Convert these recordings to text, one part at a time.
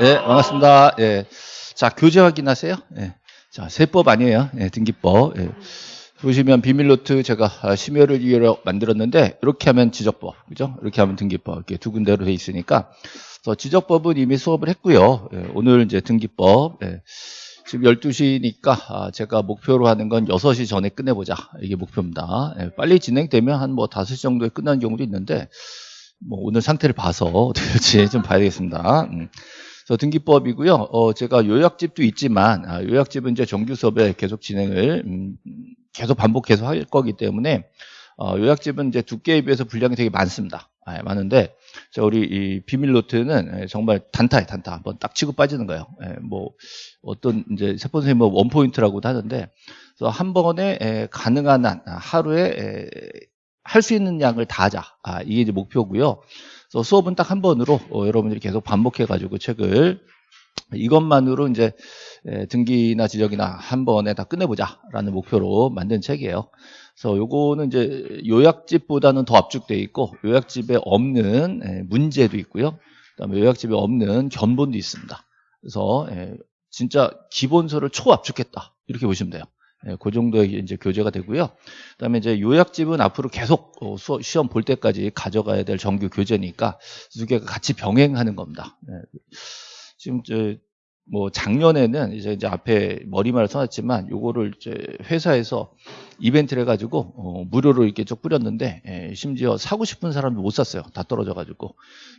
네, 반갑습니다. 예. 자, 교재 확인하세요. 예. 자, 세법 아니에요. 예, 등기법. 예. 보시면 비밀노트 제가 아, 심의를 위해서 만들었는데 이렇게 하면 지적법, 그죠? 이렇게 하면 등기법 이렇게 두 군데로 돼 있으니까 그래서 지적법은 이미 수업을 했고요. 예, 오늘 이제 등기법 예. 지금 12시니까 아, 제가 목표로 하는 건 6시 전에 끝내보자 이게 목표입니다. 예, 빨리 진행되면 한 뭐 5시 정도에 끝나는 경우도 있는데 뭐 오늘 상태를 봐서 어떻게 될지 좀 봐야 되겠습니다. 음. 그래서 등기법이고요. 어, 제가 요약집도 있지만 아, 요약집은 이제 정규 수업에 계속 진행을 음, 계속 반복해서 할 거기 때문에 어, 요약집은 이제 두께에 비해서 분량이 되게 많습니다. 아, 많은데 자, 우리 이 비밀 노트는 예, 정말 단타에 단타 한번 딱 치고 빠지는 거예요. 예, 뭐 어떤 이제 세포 선생님 뭐 one point라고도 하는데 그래서 한 번에 에, 가능한 한 하루에 할 수 있는 양을 다 하자. 아, 이게 이제 목표고요. 그래서 수업은 딱 한 번으로 어, 여러분들이 계속 반복해가지고 책을 이것만으로 이제 에, 등기나 지적이나 한 번에 다 끝내보자라는 목표로 만든 책이에요. 그래서 요거는 이제 요약집보다는 더 압축되어 있고 요약집에 없는 에, 문제도 있고요. 그다음에 요약집에 없는 견본도 있습니다. 그래서 에, 진짜 기본서를 초압축했다 이렇게 보시면 돼요. 예, 그 정도의 이제 교재가 되고요. 그다음에 이제 요약집은 앞으로 계속 어, 수업, 시험 볼 때까지 가져가야 될 정규 교재니까 두 개가 같이 병행하는 겁니다. 예. 지금 저 뭐 작년에는 이제 이제 앞에 머리말을 써놨지만 요거를 이제 회사에서 이벤트를 해가지고 어, 무료로 이렇게 쭉 뿌렸는데 예, 심지어 사고 싶은 사람도 못 샀어요. 다 떨어져가지고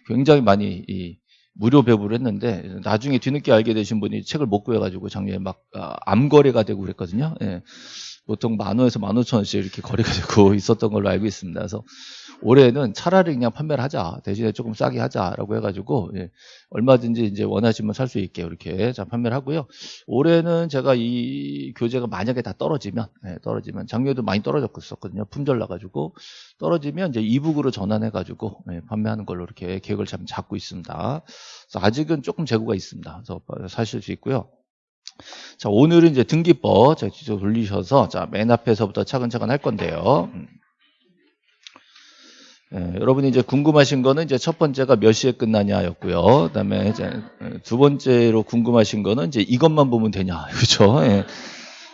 굉장히 많이 이 무료 배부를 했는데 나중에 뒤늦게 알게 되신 분이 책을 못 구해가지고 작년에 막 아, 암거래가 되고 그랬거든요. 예. 보통 만 원에서 만 오천 원씩 이렇게 거래가 되고 있었던 걸로 알고 있습니다. 그래서 올해는 차라리 그냥 판매를 하자 대신에 조금 싸게 하자라고 해가지고 예. 얼마든지 이제 원하시면 살 수 있게 이렇게 자 판매를 하고요. 올해는 제가 이 교재가 만약에 다 떨어지면 예, 떨어지면 작년에도 많이 떨어졌었거든요. 품절 나가지고 떨어지면 이제 이북으로 전환해가지고 예, 판매하는 걸로 이렇게 계획을 참 잡고 있습니다. 아직은 조금 재고가 있습니다. 그래서 사실 수 있고요. 자, 오늘은 이제 등기법 자, 뒤로 돌리셔서 자, 맨 앞에서부터 차근차근 할 건데요. 음. 예, 여러분이 이제 궁금하신 거는 이제 첫 번째가 몇 시에 끝나냐였고요. 그다음에 이제 두 번째로 궁금하신 거는 이제 이것만 보면 되냐, 그렇죠? 예.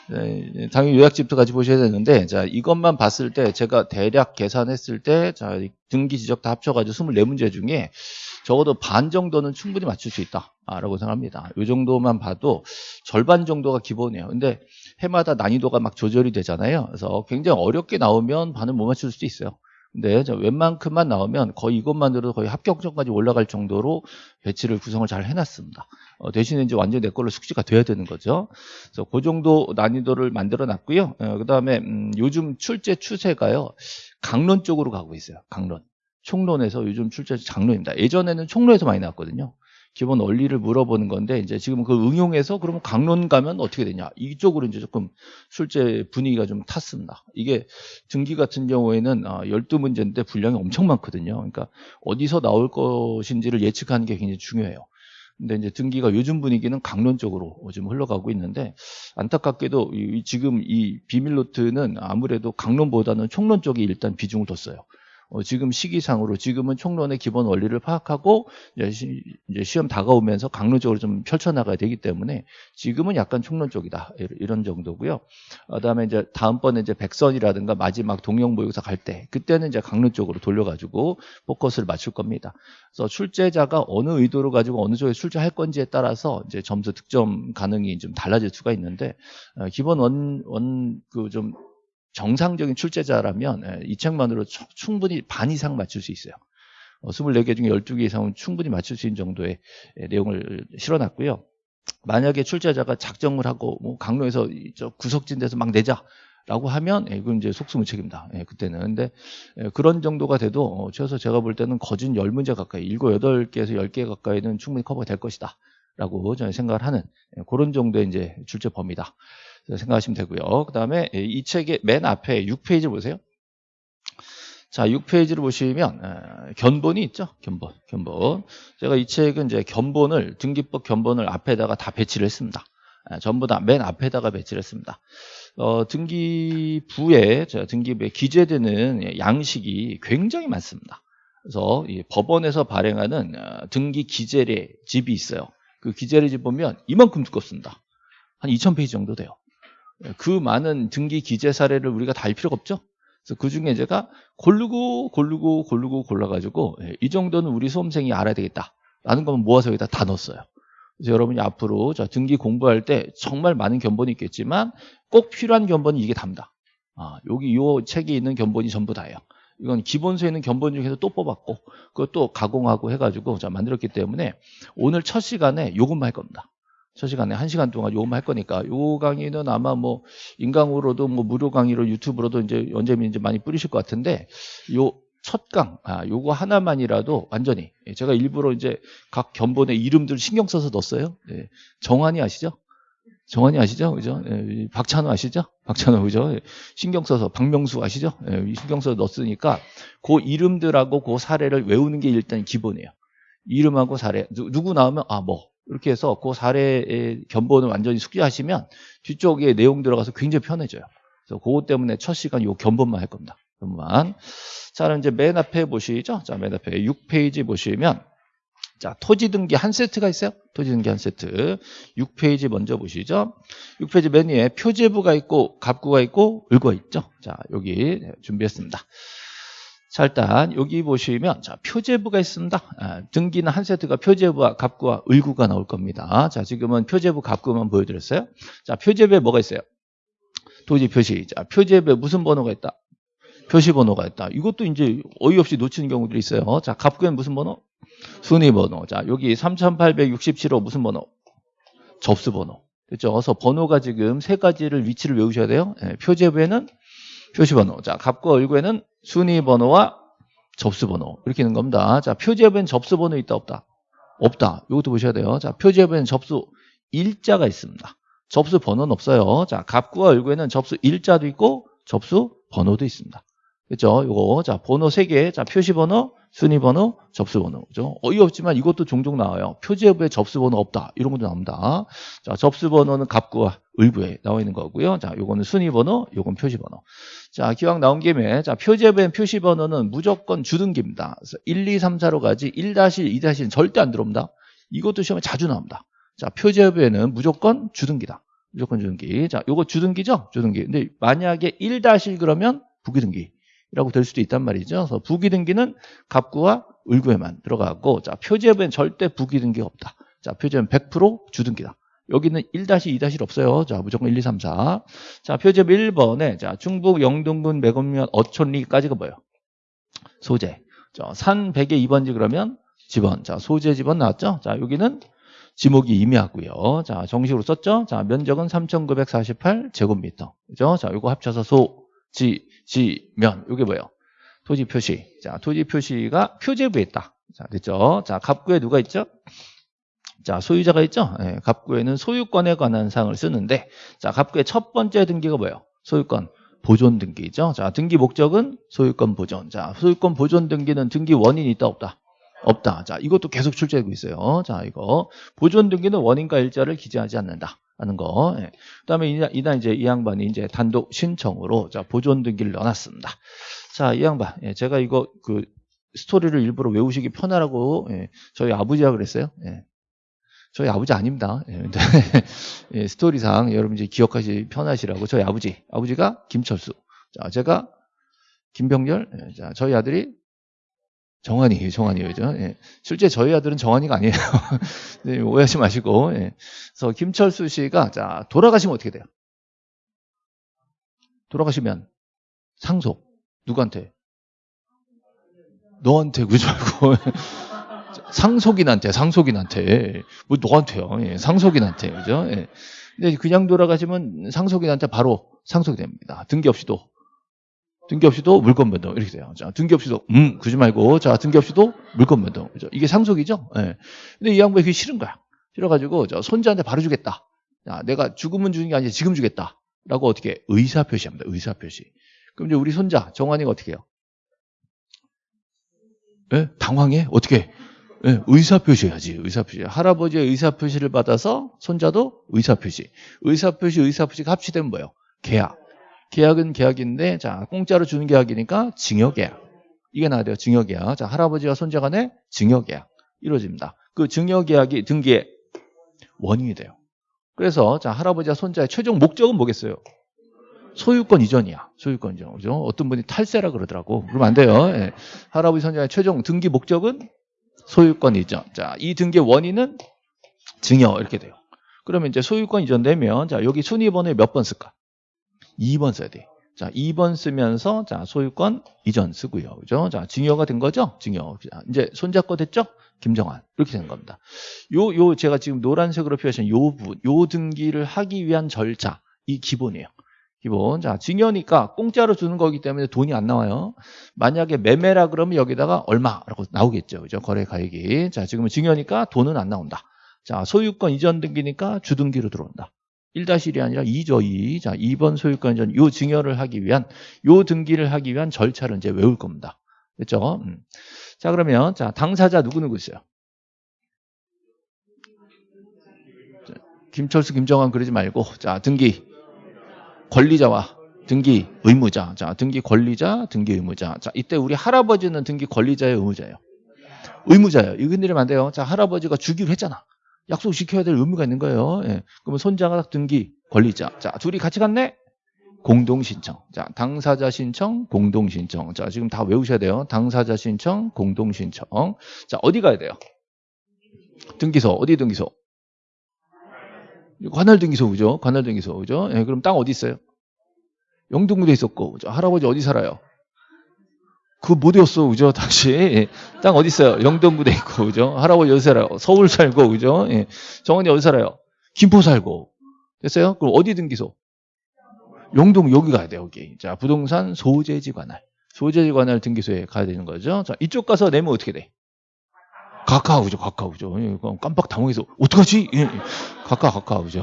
예, 당연히 요약집도 같이 보셔야 되는데, 자 이것만 봤을 때 제가 대략 계산했을 때, 자 등기 지적 다 합쳐가지고 24문제 중에 적어도 반 정도는 충분히 맞출 수 있다라고 생각합니다. 이 정도만 봐도 절반 정도가 기본이에요. 근데 해마다 난이도가 막 조절이 되잖아요. 그래서 굉장히 어렵게 나오면 반은 못 맞출 수도 있어요. 근데 웬만큼만 나오면 거의 이것만으로도 거의 합격점까지 올라갈 정도로 배치를 구성을 잘 해놨습니다. 어, 대신에 이제 완전 내 걸로 숙지가 돼야 되는 거죠. 그래서 그 정도 난이도를 만들어 놨고요. 어, 그 다음에 음, 요즘 출제 추세가요. 강론 쪽으로 가고 있어요. 강론. 총론에서 요즘 출제 장론입니다. 예전에는 총론에서 많이 나왔거든요. 기본 원리를 물어보는 건데 이제 지금 그 응용해서 그러면 강론 가면 어떻게 되냐 이쪽으로 이제 조금 출제 분위기가 좀 탔습니다. 이게 등기 같은 경우에는 12문제인데 아, 분량이 엄청 많거든요. 그러니까 어디서 나올 것인지를 예측하는 게 굉장히 중요해요. 근데 이제 등기가 요즘 분위기는 강론 쪽으로 좀 흘러가고 있는데 안타깝게도 지금 이 비밀 노트는 아무래도 강론보다는 총론 쪽이 일단 비중을 뒀어요. 어, 지금 시기상으로 지금은 총론의 기본 원리를 파악하고 이제, 시, 시험 다가오면서 강론적으로 좀 펼쳐나가야 되기 때문에 지금은 약간 총론 쪽이다 이런 정도고요. 그다음에 이제 다음번에 이제 백선이라든가 마지막 동영 모의고사 갈 때 그때는 이제 강론 쪽으로 돌려가지고 포커스를 맞출 겁니다. 그래서 출제자가 어느 의도로 가지고 어느 쪽에 출제할 건지에 따라서 이제 점수 득점 가능이 좀 달라질 수가 있는데 어, 기본 원 원 그 좀 정상적인 출제자라면 예, 이 책만으로 충분히 반 이상 맞출 수 있어요. 24개 어, 중에 12개 이상은 충분히 맞출 수 있는 정도의 예, 내용을 실어놨고요. 만약에 출제자가 작정을 하고 뭐 강로에서 구석진 데서 막 내자 라고 하면 예, 이건 이제 속수무책입니다. 그때는 근데 그런 정도가 돼도 어, 최소 제가 볼 때는 거진 10문제 가까이 7, 8개에서 10개 가까이는 충분히 커버가 될 것이다. 라고 저는 생각을 하는 그런 정도의 이제 출제 범위다. 생각하시면 되고요. 그 다음에 이 책의 맨 앞에 6페이지 보세요. 자, 6페이지를 보시면 견본이 있죠. 견본, 견본. 제가 이 책은 이제 견본을 등기법 견본을 앞에다가 다 배치를 했습니다. 전부 다 맨 앞에다가 배치를 했습니다. 어, 등기부에 등기부에 기재되는 양식이 굉장히 많습니다. 그래서 법원에서 발행하는 어, 등기 기재례 집이 있어요. 그 기재를 보면 이만큼 두껍습니다. 한 2,000페이지 정도 돼요. 예, 그 많은 등기 기재 사례를 우리가 다 할 필요가 없죠. 그래서 그 중에 제가 고르고 고르고 고르고 골라가지고 예, 이 정도는 우리 수험생이 알아야 되겠다라는 것만 모아서 여기다 다 넣었어요. 그래서 여러분이 앞으로 자, 등기 공부할 때 정말 많은 견본이 있겠지만 꼭 필요한 견본이 이게 답니다. 아, 여기 이 책에 있는 견본이 전부 다예요. 이건 기본서에 있는 견본 중에서 또 뽑았고 그것도 가공하고 해가지고 자, 만들었기 때문에 오늘 첫 시간에 요것만 할 겁니다. 첫 시간에 한 시간 동안 요것만 할 거니까 요 강의는 아마 뭐 인강으로도 뭐 무료 강의로 유튜브로도 이제 언제면 이제 많이 뿌리실 것 같은데 요 첫 강, 아, 요거 하나만이라도 완전히 예, 제가 일부러 이제 각 견본의 이름들 신경 써서 넣었어요. 예, 정한이 아시죠? 정한이 아시죠? 그죠? 예, 박찬호 아시죠? 박찬호 그죠? 예, 신경 써서 박명수 아시죠? 예, 신경 써서 넣었으니까 그 이름들하고 그 사례를 외우는 게 일단 기본이에요. 이름하고 사례 누, 누구 나오면 아 뭐 이렇게 해서 그 사례의 견본을 완전히 숙지하시면 뒤쪽에 내용 들어가서 굉장히 편해져요. 그래서 그것 때문에 첫 시간 요 견본만 할 겁니다. 견본만. 자, 그럼 이제 맨 앞에 보시죠. 자, 맨 앞에 6페이지 보시면 자, 토지 등기 한 세트가 있어요. 토지 등기 한 세트. 6페이지 먼저 보시죠. 6페이지 맨 위에 표제부가 있고 갑구가 있고 을구가 있죠. 자, 여기 준비했습니다. 자, 일단 여기 보시면 자, 표제부가 있습니다. 아, 등기는 한 세트가 표제부와 갑구와 을구가 나올 겁니다. 자, 지금은 표제부 갑구만 보여드렸어요. 자, 표제부에 뭐가 있어요? 토지 표시. 자, 표제부에 무슨 번호가 있다? 표시 번호가 있다. 이것도 이제 어이없이 놓치는 경우들이 있어요. 자, 갑구엔 무슨 번호? 순위 번호. 자, 여기 3867호 무슨 번호? 접수 번호. 그렇죠? 그래서 번호가 지금 세 가지를 위치를 외우셔야 돼요. 네, 표제부에는 표시 번호. 자, 갑과 을구에는 순위 번호와 접수 번호. 이렇게 있는 겁니다. 자, 표제부엔 접수 번호 있다 없다? 없다. 이것도 보셔야 돼요. 자, 표제부에는 접수 일자가 있습니다. 접수 번호는 없어요. 자, 갑구와 을구에는 접수 일자도 있고 접수 번호도 있습니다. 그렇죠? 요거 자 번호 3개 자 표시번호 순위번호 접수번호. 그죠? 어이없지만 이것도 종종 나와요. 표지부에 접수번호 없다. 이런 것도 나옵니다. 자 접수번호는 갑구와 을구에 나와 있는 거고요. 자 요거는 순위번호 요건 표시번호. 자 기왕 나온 김에 자 표지부엔 표시번호는 무조건 주등기입니다. 그래서 1, 2, 3, 4로 가지 1-2-는 절대 안 들어옵니다. 이것도 시험에 자주 나옵니다. 자 표제부에는 무조건 주등기다. 무조건 주등기. 자 요거 주등기죠? 주등기. 근데 만약에 1-1 그러면 부기등기 이라고 될 수도 있단 말이죠. 그래서 부기등기는 갑구와 을구에만 들어가고 자 표제부엔 절대 부기등기가 없다. 자 표제는 100% 주등기다. 여기는 1-2- 없어요. 자 무조건 1, 2, 3, 4. 자 표제부 1번에 자 중북 영동군 매곡면 어촌리까지가 뭐예요? 소재. 자, 산 100의 2번지 그러면 지번. 자 소재 지번 나왔죠? 자 여기는 지목이 임의하고요. 자 정식으로 썼죠? 자 면적은 3,948 제곱미터. 그죠? 자 이거 합쳐서 소, 지, 지면 이게 뭐예요? 토지 표시. 자, 토지 표시가 표제부에 있다. 자, 됐죠? 자, 갑구에 누가 있죠? 자, 소유자가 있죠? 네, 갑구에는 소유권에 관한 사항을 쓰는데 자, 갑구의 첫 번째 등기가 뭐예요? 소유권 보존 등기죠. 자, 등기 목적은 소유권 보존. 자, 소유권 보존 등기는 등기 원인이 있다 없다? 없다. 자, 이것도 계속 출제되고 있어요. 자, 이거 보존 등기는 원인과 일자를 기재하지 않는다. 하는 거. 예. 그다음에 이날 이제 이 양반이 이제 단독 신청으로 자 보존 등기를 넣어놨습니다. 자, 이 양반, 예, 제가 이거 그 스토리를 일부러 외우시기 편하라고 예, 저희 아버지가 그랬어요. 예. 저희 아버지 아닙니다. 예, 예, 스토리상 여러분 이제 기억하시 편하시라고 저희 아버지, 아버지가 김철수, 자 제가 김병렬, 예, 자 저희 아들이 정환이, 정환이, 그죠? 예. 실제 저희 아들은 정환이가 아니에요. 네, 오해하지 마시고. 예. 그래서 김철수 씨가, 자, 돌아가시면 어떻게 돼요? 돌아가시면 상속. 누구한테? 너한테, 말고. 상속인한테, 상속인한테. 뭐, 너한테요. 예. 상속인한테, 그죠? 예. 근데 그냥 돌아가시면 상속인한테 바로 상속이 됩니다. 등기 없이도 등기 없이도 물건 변동 이렇게 돼요. 자, 등기 없이도 음 그러지 말고 자 등기 없이도 물건 변동 그죠? 이게 상속이죠. 예. 근데 이 양반이 그게 싫은 거야. 싫어가지고 저 손자한테 바로 주겠다. 야, 내가 죽으면 주는 게 아니라 지금 주겠다라고 어떻게 의사 표시합니다. 의사 표시. 그럼 이제 우리 손자 정환이가 어떻게 해요? 예? 당황해? 어떻게? 예, 의사 표시해야지. 의사 표시. 할아버지의 의사 표시를 받아서 손자도 의사 표시. 의사 표시, 의사 표시가 합치되면 뭐예요? 계약. 계약은 계약인데 자 공짜로 주는 계약이니까 증여계약 이게 나와야 돼요 증여계약 자 할아버지와 손자 간의 증여계약 이루어집니다 그 증여계약이 등기에 원인이 돼요. 그래서 자 할아버지와 손자의 최종 목적은 뭐겠어요? 소유권 이전이야. 소유권 이전. 그죠? 어떤 분이 탈세라 그러더라고. 그러면 안 돼요. 예. 할아버지 손자의 최종 등기 목적은 소유권 이전. 자, 이 등기의 원인은 증여 이렇게 돼요. 그러면 이제 소유권 이전되면 자, 여기 순위 번호에 몇번 쓸까? 2번 써야 돼. 자, 2번 쓰면서 자, 소유권 이전 쓰고요. 그죠? 자, 증여가 된 거죠? 증여. 자, 이제 손잡고 됐죠? 김정환. 이렇게 된 겁니다. 요, 요, 제가 지금 노란색으로 표시한 요 부분, 요 등기를 하기 위한 절차, 이 기본이에요. 기본. 자, 증여니까 공짜로 주는 거기 때문에 돈이 안 나와요. 만약에 매매라 그러면 여기다가 얼마라고 나오겠죠. 그죠? 거래 가액이. 자, 지금은 증여니까 돈은 안 나온다. 자, 소유권 이전 등기니까 주등기로 들어온다. 1-1이 아니라 2죠, 2. 자, 2번 소유권 이전, 요 증여를 하기 위한, 요 등기를 하기 위한 절차를 이제 외울 겁니다. 됐죠? 음. 자, 그러면, 자, 당사자 누구누구 있어요? 자, 김철수, 김정환 그러지 말고, 자, 등기. 권리자와 등기 의무자. 자, 등기 권리자, 등기 의무자. 자, 이때 우리 할아버지는 등기 권리자예요, 의무자예요? 의무자예요. 이거 흔들리면 안 돼요. 자, 할아버지가 주기로 했잖아. 약속 지켜야 될 의무가 있는 거예요. 예. 그러면 손자가 등기 권리자. 자, 둘이 같이 갔네? 공동 신청. 자, 당사자 신청, 공동 신청. 자, 지금 다 외우셔야 돼요. 당사자 신청, 공동 신청. 자, 어디 가야 돼요? 등기소. 어디 등기소? 관할 등기소 그죠? 관할 등기소 그죠? 예, 그럼 땅 어디 있어요? 영등구에 있었고 그죠? 할아버지 어디 살아요? 그못 외웠어 그죠? 다시 예. 땅 어디 있어요? 영등구에 있고 그죠? 할아버지 어디 살아요? 서울 살고 그죠? 예. 정원이 어디 살아요? 김포 살고 됐어요? 그럼 어디 등기소? 영동 여기 가야 돼 여기. 자 부동산 소재지 관할 소재지 관할 등기소에 가야 되는 거죠. 자 이쪽 가서 내면 어떻게 돼? 가까우죠, 가까우죠. 예, 깜빡 당황해서 어떡하지? 예, 가까. 그렇죠?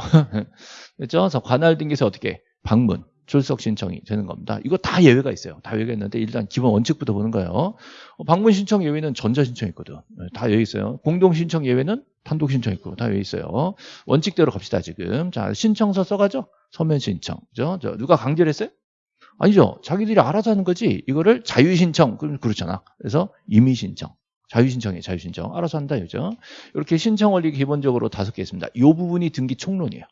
그래서 관할 등기소 어떻게 방문 출석 신청이 되는 겁니다. 이거 다 예외가 있어요. 다 예외가 있는데 일단 기본 원칙부터 보는 거예요. 어, 방문 신청 예외는 전자 신청 있거든. 예, 다 예외 있어요. 공동 신청 예외는 단독 신청 있고 다 예외 있어요. 원칙대로 갑시다 지금. 자 신청서 써가죠. 서면 신청. 그죠? 누가 강제를 했어요? 아니죠. 자기들이 알아서 하는 거지. 이거를 자유 신청 그럼 그렇잖아. 그래서 임의 신청. 자유신청이에요. 자유신청. 알아서 한다. 이죠. 이렇게 신청 원리 기본적으로 다섯 개 있습니다. 이 부분이 등기 총론이에요.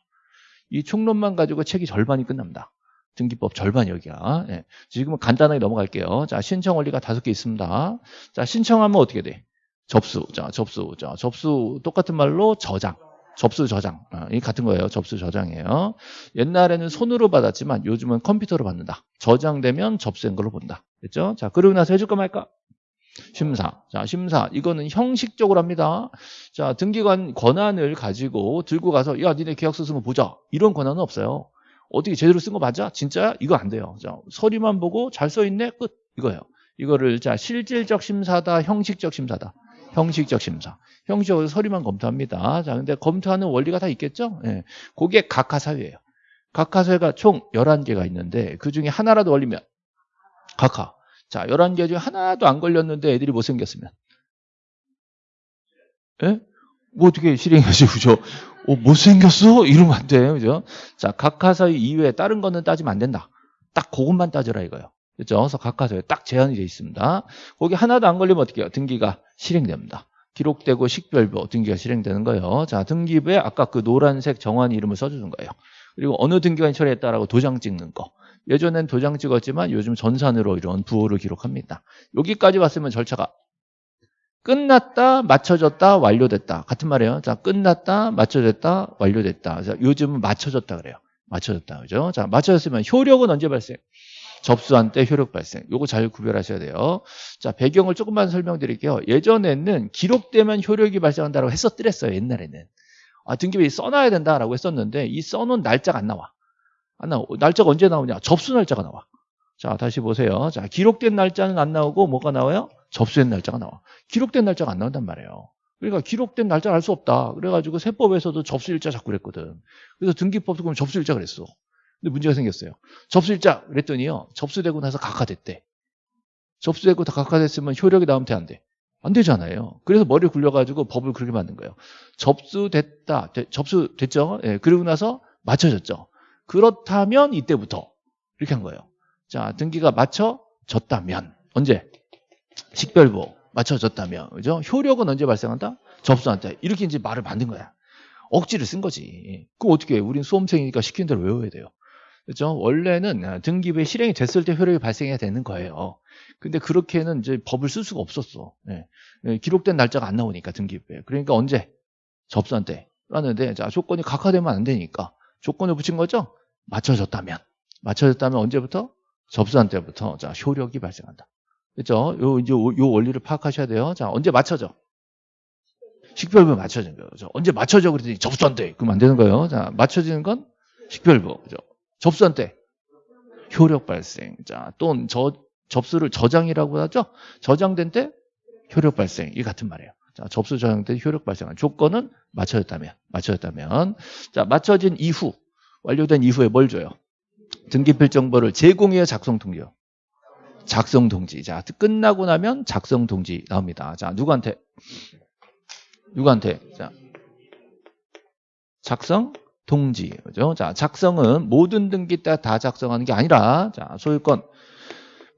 이 총론만 가지고 책이 절반이 끝납니다. 등기법 절반 여기야. 예. 지금은 간단하게 넘어갈게요. 자, 신청 원리가 다섯 개 있습니다. 자, 신청하면 어떻게 돼? 접수. 자, 접수. 자, 접수 똑같은 말로 저장. 접수 저장. 아, 이 같은 거예요. 접수 저장이에요. 옛날에는 손으로 받았지만 요즘은 컴퓨터로 받는다. 저장되면 접수된 걸로 본다. 됐죠? 자, 그러고 나서 해줄까 말까? 심사. 자, 심사. 이거는 형식적으로 합니다. 자, 등기관 권한을 가지고 들고 가서 야, 니네 계약서 쓴거 보자. 이런 권한은 없어요. 어떻게 제대로 쓴 거 맞아? 진짜야? 이거 안 돼요. 자, 서류만 보고 잘 써 있네. 끝. 이거예요. 이거를 자, 실질적 심사다, 형식적 심사다. 형식적 심사. 형식적으로 서류만 검토합니다. 자, 근데 검토하는 원리가 다 있겠죠? 예. 그게 각하사회예요. 각하사회가 총 11개가 있는데 그 중에 하나라도 걸리면 각하. 자, 11개 중에 하나도 안 걸렸는데 애들이 못생겼으면. 예? 뭐 어떻게 실행하지, 그죠? 어, 못생겼어? 이러면 안 돼, 그죠? 자, 각하사의 이외에 다른 거는 따지면 안 된다. 딱 그것만 따져라 이거요. 그죠? 그래서 각하사에 딱 제한이 되어 있습니다. 거기 하나도 안 걸리면 어떻게 해요? 등기가 실행됩니다. 기록되고 식별부 등기가 실행되는 거예요. 자, 등기부에 아까 그 노란색 정한 이름을 써주는 거예요. 그리고 어느 등기관이 처리했다라고 도장 찍는 거. 예전엔 도장 찍었지만 요즘 전산으로 이런 부호를 기록합니다. 여기까지 왔으면 절차가 끝났다, 맞춰졌다, 완료됐다. 같은 말이에요. 자, 끝났다, 맞춰졌다, 완료됐다. 자, 요즘은 맞춰졌다 그래요. 맞춰졌다. 그죠? 자, 맞춰졌으면 효력은 언제 발생? 접수한 때 효력 발생. 요거 잘 구별하셔야 돼요. 자, 배경을 조금만 설명드릴게요. 예전에는 기록되면 효력이 발생한다고 했었더랬어요. 옛날에는. 아, 등기부에 써놔야 된다라고 했었는데 이 써놓은 날짜가 안 나와. 안 나와. 날짜가 언제 나오냐? 접수 날짜가 나와. 자, 다시 보세요. 자, 기록된 날짜는 안 나오고 뭐가 나와요? 접수된 날짜가 나와. 기록된 날짜가 안 나온단 말이에요. 그러니까 기록된 날짜를 알 수 없다. 그래가지고 세법에서도 접수일자 자꾸 그랬거든. 그래서 등기법도 그럼 접수일자 그랬어. 근데 문제가 생겼어요. 접수일자 그랬더니요. 접수되고 나서 각하됐대. 접수되고 다 각하됐으면 효력이 나오면 돼, 안 돼? 안 되잖아요. 그래서 머리를 굴려가지고 법을 그렇게 만든 거예요. 접수됐다. 되, 접수됐죠? 예, 그리고 나서 맞춰졌죠. 그렇다면 이때부터 이렇게 한 거예요. 자, 등기가 맞춰졌다면 언제? 식별부 맞춰졌다면 그죠? 효력은 언제 발생한다? 접수한 때 이렇게 이제 말을 만든 거야. 억지를 쓴 거지. 그럼 어떻게 해? 우린 수험생이니까 시킨 대로 외워야 돼요. 그렇죠? 원래는 등기부에 실행이 됐을 때 효력이 발생해야 되는 거예요. 근데 그렇게는 이제 법을 쓸 수가 없었어. 예. 예, 기록된 날짜가 안 나오니까 등기부에. 그러니까 언제? 접수한 때. 라는데 자 조건이 각하되면 안 되니까 조건을 붙인 거죠? 맞춰졌다면. 맞춰졌다면 언제부터? 접수한 때부터 자 효력이 발생한다. 그렇죠? 요 이제 요 원리를 파악하셔야 돼요. 자 언제 맞춰져? 식별부에 맞춰진 거예요. 언제 맞춰져 그랬더니 접수한 때 그러면 안 되는 거예요. 자 맞춰지는 건 식별부. 그죠? 접수한 때 효력 발생. 자 또는 저 접수를 저장이라고 하죠. 저장된 때 효력 발생. 이 같은 말이에요. 자, 접수 저장 때 효력 발생한 조건은 맞춰졌다면, 맞춰졌다면. 자, 맞춰진 이후, 완료된 이후에 뭘 줘요? 등기필 정보를 제공해야 작성 통지요. 작성 통지. 자, 끝나고 나면 작성 통지 나옵니다. 자, 누구한테? 누구한테? 자, 작성 통지. 그죠? 자, 작성은 모든 등기 때 다 작성하는 게 아니라, 자, 소유권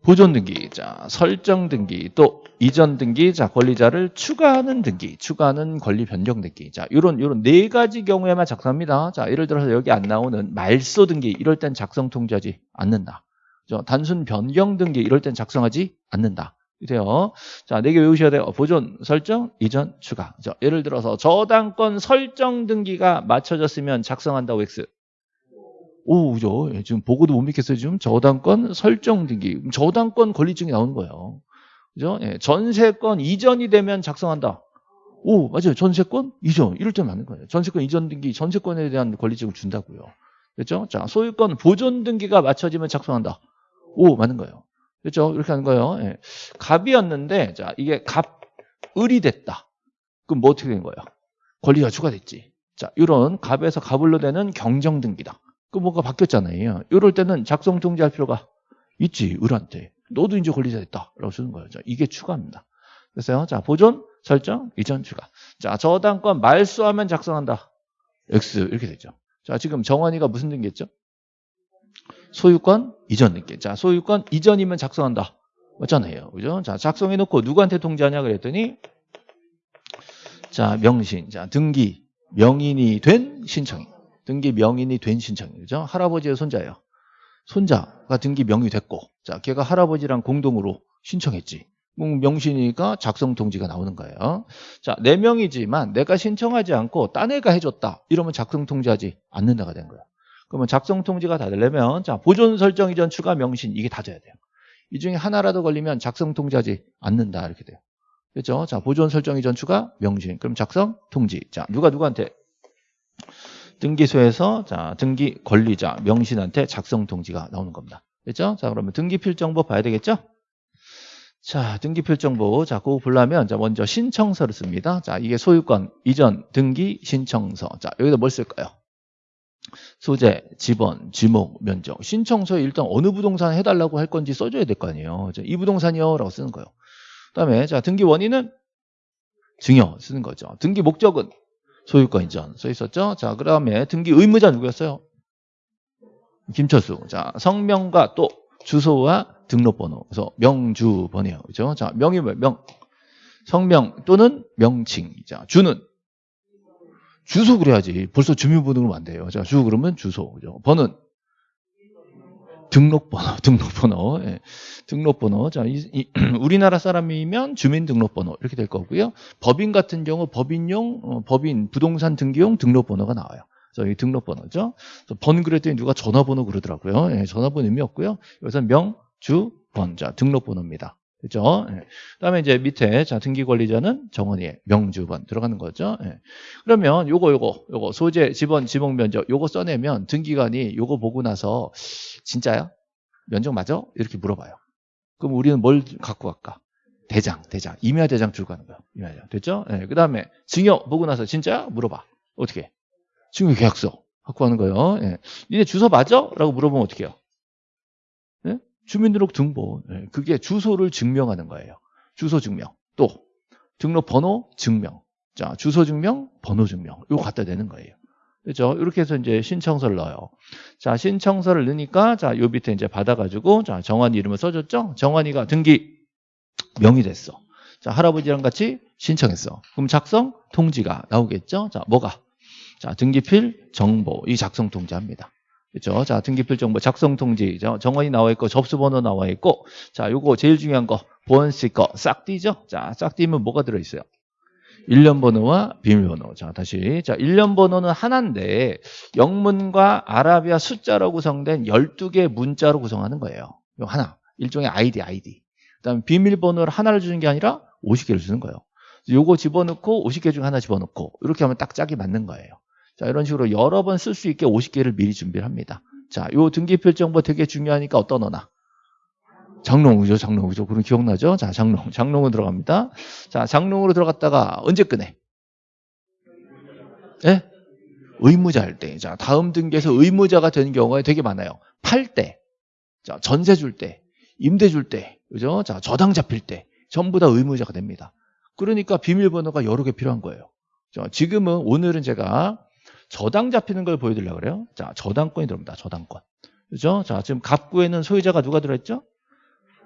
보존 등기, 자, 설정 등기, 또 이전 등기, 자, 권리자를 추가하는 등기, 추가하는 권리 변경 등기. 자, 요런, 요런 네 가지 경우에만 작성합니다. 자, 예를 들어서 여기 안 나오는 말소 등기, 이럴 땐 작성 통지하지 않는다. 그죠? 단순 변경 등기, 이럴 땐 작성하지 않는다. 이래요. 자, 네 개 외우셔야 돼요. 보존, 설정, 이전, 추가. 자, 예를 들어서 저당권 설정 등기가 맞춰졌으면 작성한다고 X. 오, 그죠? 예, 지금 보고도 못 믿겠어요. 지금 저당권 설정 등기. 저당권 권리증이 나오는 거예요. 그죠? 예, 전세권 이전이 되면 작성한다. 오, 맞아요. 전세권 이전. 이럴 때 맞는 거예요. 전세권 이전 등기, 전세권에 대한 권리증을 준다고요. 그렇죠? 자, 소유권 보존 등기가 맞춰지면 작성한다. 오, 맞는 거예요. 그렇죠? 이렇게 하는 거예요. 예. 갑이었는데, 자, 이게 갑을이 됐다. 그럼 뭐 어떻게 된 거예요? 권리가 추가됐지. 자, 이런 갑에서 갑을로 되는 경정 등기다. 그 뭐가 바뀌었잖아요. 이럴 때는 작성 통지할 필요가 있지, 을한테. 너도 이제 권리자 됐다. 라고 쓰는 거예요. 자, 이게 추가입니다. 그래서요. 자, 보존, 설정, 이전 추가. 자, 저당권 말소하면 작성한다. X. 이렇게 되죠. 자, 지금 정원이가 무슨 등기했죠? 소유권 이전 등기. 자, 소유권 이전이면 작성한다. 맞잖아요. 그죠? 자, 작성해 놓고 누구한테 통지하냐 그랬더니 자, 명신. 자, 등기 명인이 된 신청인. 등기 명인이 된 신청이죠. 할아버지의 손자예요. 손자가 등기 명의 됐고, 자, 걔가 할아버지랑 공동으로 신청했지. 명신이니까 작성 통지가 나오는 거예요. 자, 네 명이지만 내가 신청하지 않고 딴 애가 해줬다. 이러면 작성 통지하지 않는다가 된 거야. 그러면 작성 통지가 다 되려면 자 보존 설정 이전 추가 명신 이게 다 돼야 돼요. 이 중에 하나라도 걸리면 작성 통지하지 않는다 이렇게 돼요. 그렇죠? 자 보존 설정 이전 추가 명신 그럼 작성 통지. 자 누가 누구한테 등기소에서 자 등기 권리자 명신한테 작성 통지가 나오는 겁니다. 그렇죠? 자 그러면 등기필 정보 봐야 되겠죠? 자 등기필 정보 자 그거 보려면 자 먼저 신청서를 씁니다. 자 이게 소유권 이전 등기 신청서. 자 여기다 뭘 쓸까요? 소재, 지번, 지목, 면적. 신청서에 일단 어느 부동산 해달라고 할 건지 써줘야 될 거 아니에요. 자, 이 부동산이요 라고 쓰는 거예요. 그 다음에 자 등기 원인은 증여 쓰는 거죠. 등기 목적은 소유권 이전 써 있었죠. 자, 그 다음에 등기 의무자 누구였어요? 김철수. 자, 성명과 또 주소와 등록번호. 그래서 명주번이에요. 그죠? 자, 명이 뭐 명. 성명 또는 명칭. 자, 주는 주소 그래야지. 벌써 주민번호로 안 돼요. 자, 주 그러면 주소. 그죠? 번은 등록번호, 등록번호, 예. 등록번호. 자, 이, 이, 우리나라 사람이면 주민등록번호 이렇게 될 거고요. 법인 같은 경우 법인용, 어, 법인 부동산 등기용 등록번호가 나와요. 이 등록번호죠. 번 그랬더니 누가 전화번호 그러더라고요. 예, 전화번호 의미 없고요. 여기서 명, 주, 번. 자, 등록번호입니다. 그죠? 예. 그다음에 이제 밑에 자 등기 관리자는 정원이의 명주번 들어가는 거죠. 예. 그러면 요거 요거 요거 소재 지번 지목 면적 요거 써내면 등기관이 요거 보고 나서 진짜야? 면적 맞아? 이렇게 물어봐요. 그럼 우리는 뭘 갖고 갈까? 대장, 대장, 임야 대장 들고 가는 거예요. 임야 대장 됐죠? 예. 그다음에 증여 보고 나서 진짜야? 물어봐. 어떻게? 증여 계약서 갖고 가는 거예요. 예. 니네 주소 맞아? 라고 물어보면 어떻게 해요? 주민등록 등본 예, 그게 주소를 증명하는 거예요. 주소 증명 또 등록번호 증명 자 주소 증명 번호 증명 이거 갖다 대는 거예요. 그렇죠? 이렇게 해서 이제 신청서를 넣어요. 자 신청서를 넣으니까 자 요 밑에 이제 받아 가지고 자 정환이 이름을 써줬죠. 정환이가 등기 명의 됐어. 자 할아버지랑 같이 신청했어. 그럼 작성 통지가 나오겠죠. 자 뭐가 자, 등기필 정보. 이 작성 통지합니다. 그렇죠? 자, 등기필 정보 작성 통지. 정원이 나와 있고 접수 번호 나와 있고 자, 요거 제일 중요한 거 보안 스티커 싹 띄죠? 자, 싹 띄면 뭐가 들어 있어요? 1년 번호와 비밀번호. 자, 다시. 자, 1년 번호는 하나인데 영문과 아라비아 숫자로 구성된 12개의 문자로 구성하는 거예요. 요 하나. 일종의 아이디, 아이디. 그다음에 비밀번호를 하나를 주는 게 아니라 50개를 주는 거예요. 요거 집어넣고 50개 중에 하나 집어넣고 이렇게 하면 딱 짝이 맞는 거예요. 자, 이런 식으로 여러 번 쓸 수 있게 50개를 미리 준비를 합니다. 자, 요 등기필 정보 되게 중요하니까 어떤 언어? 장롱이죠, 장롱이죠. 그럼 기억나죠? 자, 장롱. 장롱으로 들어갑니다. 자, 장롱으로 들어갔다가 언제 끄네? 예? 네? 의무자 할 때. 자, 다음 등기에서 의무자가 되는 경우가 되게 많아요. 팔 때, 자, 전세 줄 때, 임대 줄 때, 그죠? 자, 저당 잡힐 때, 전부 다 의무자가 됩니다. 그러니까 비밀번호가 여러 개 필요한 거예요. 자, 지금은, 오늘은 제가 저당 잡히는 걸 보여드리려고 그래요. 자, 저당권이 들어옵니다. 저당권. 그죠? 자, 지금 갑구에는 소유자가 누가 들어있죠?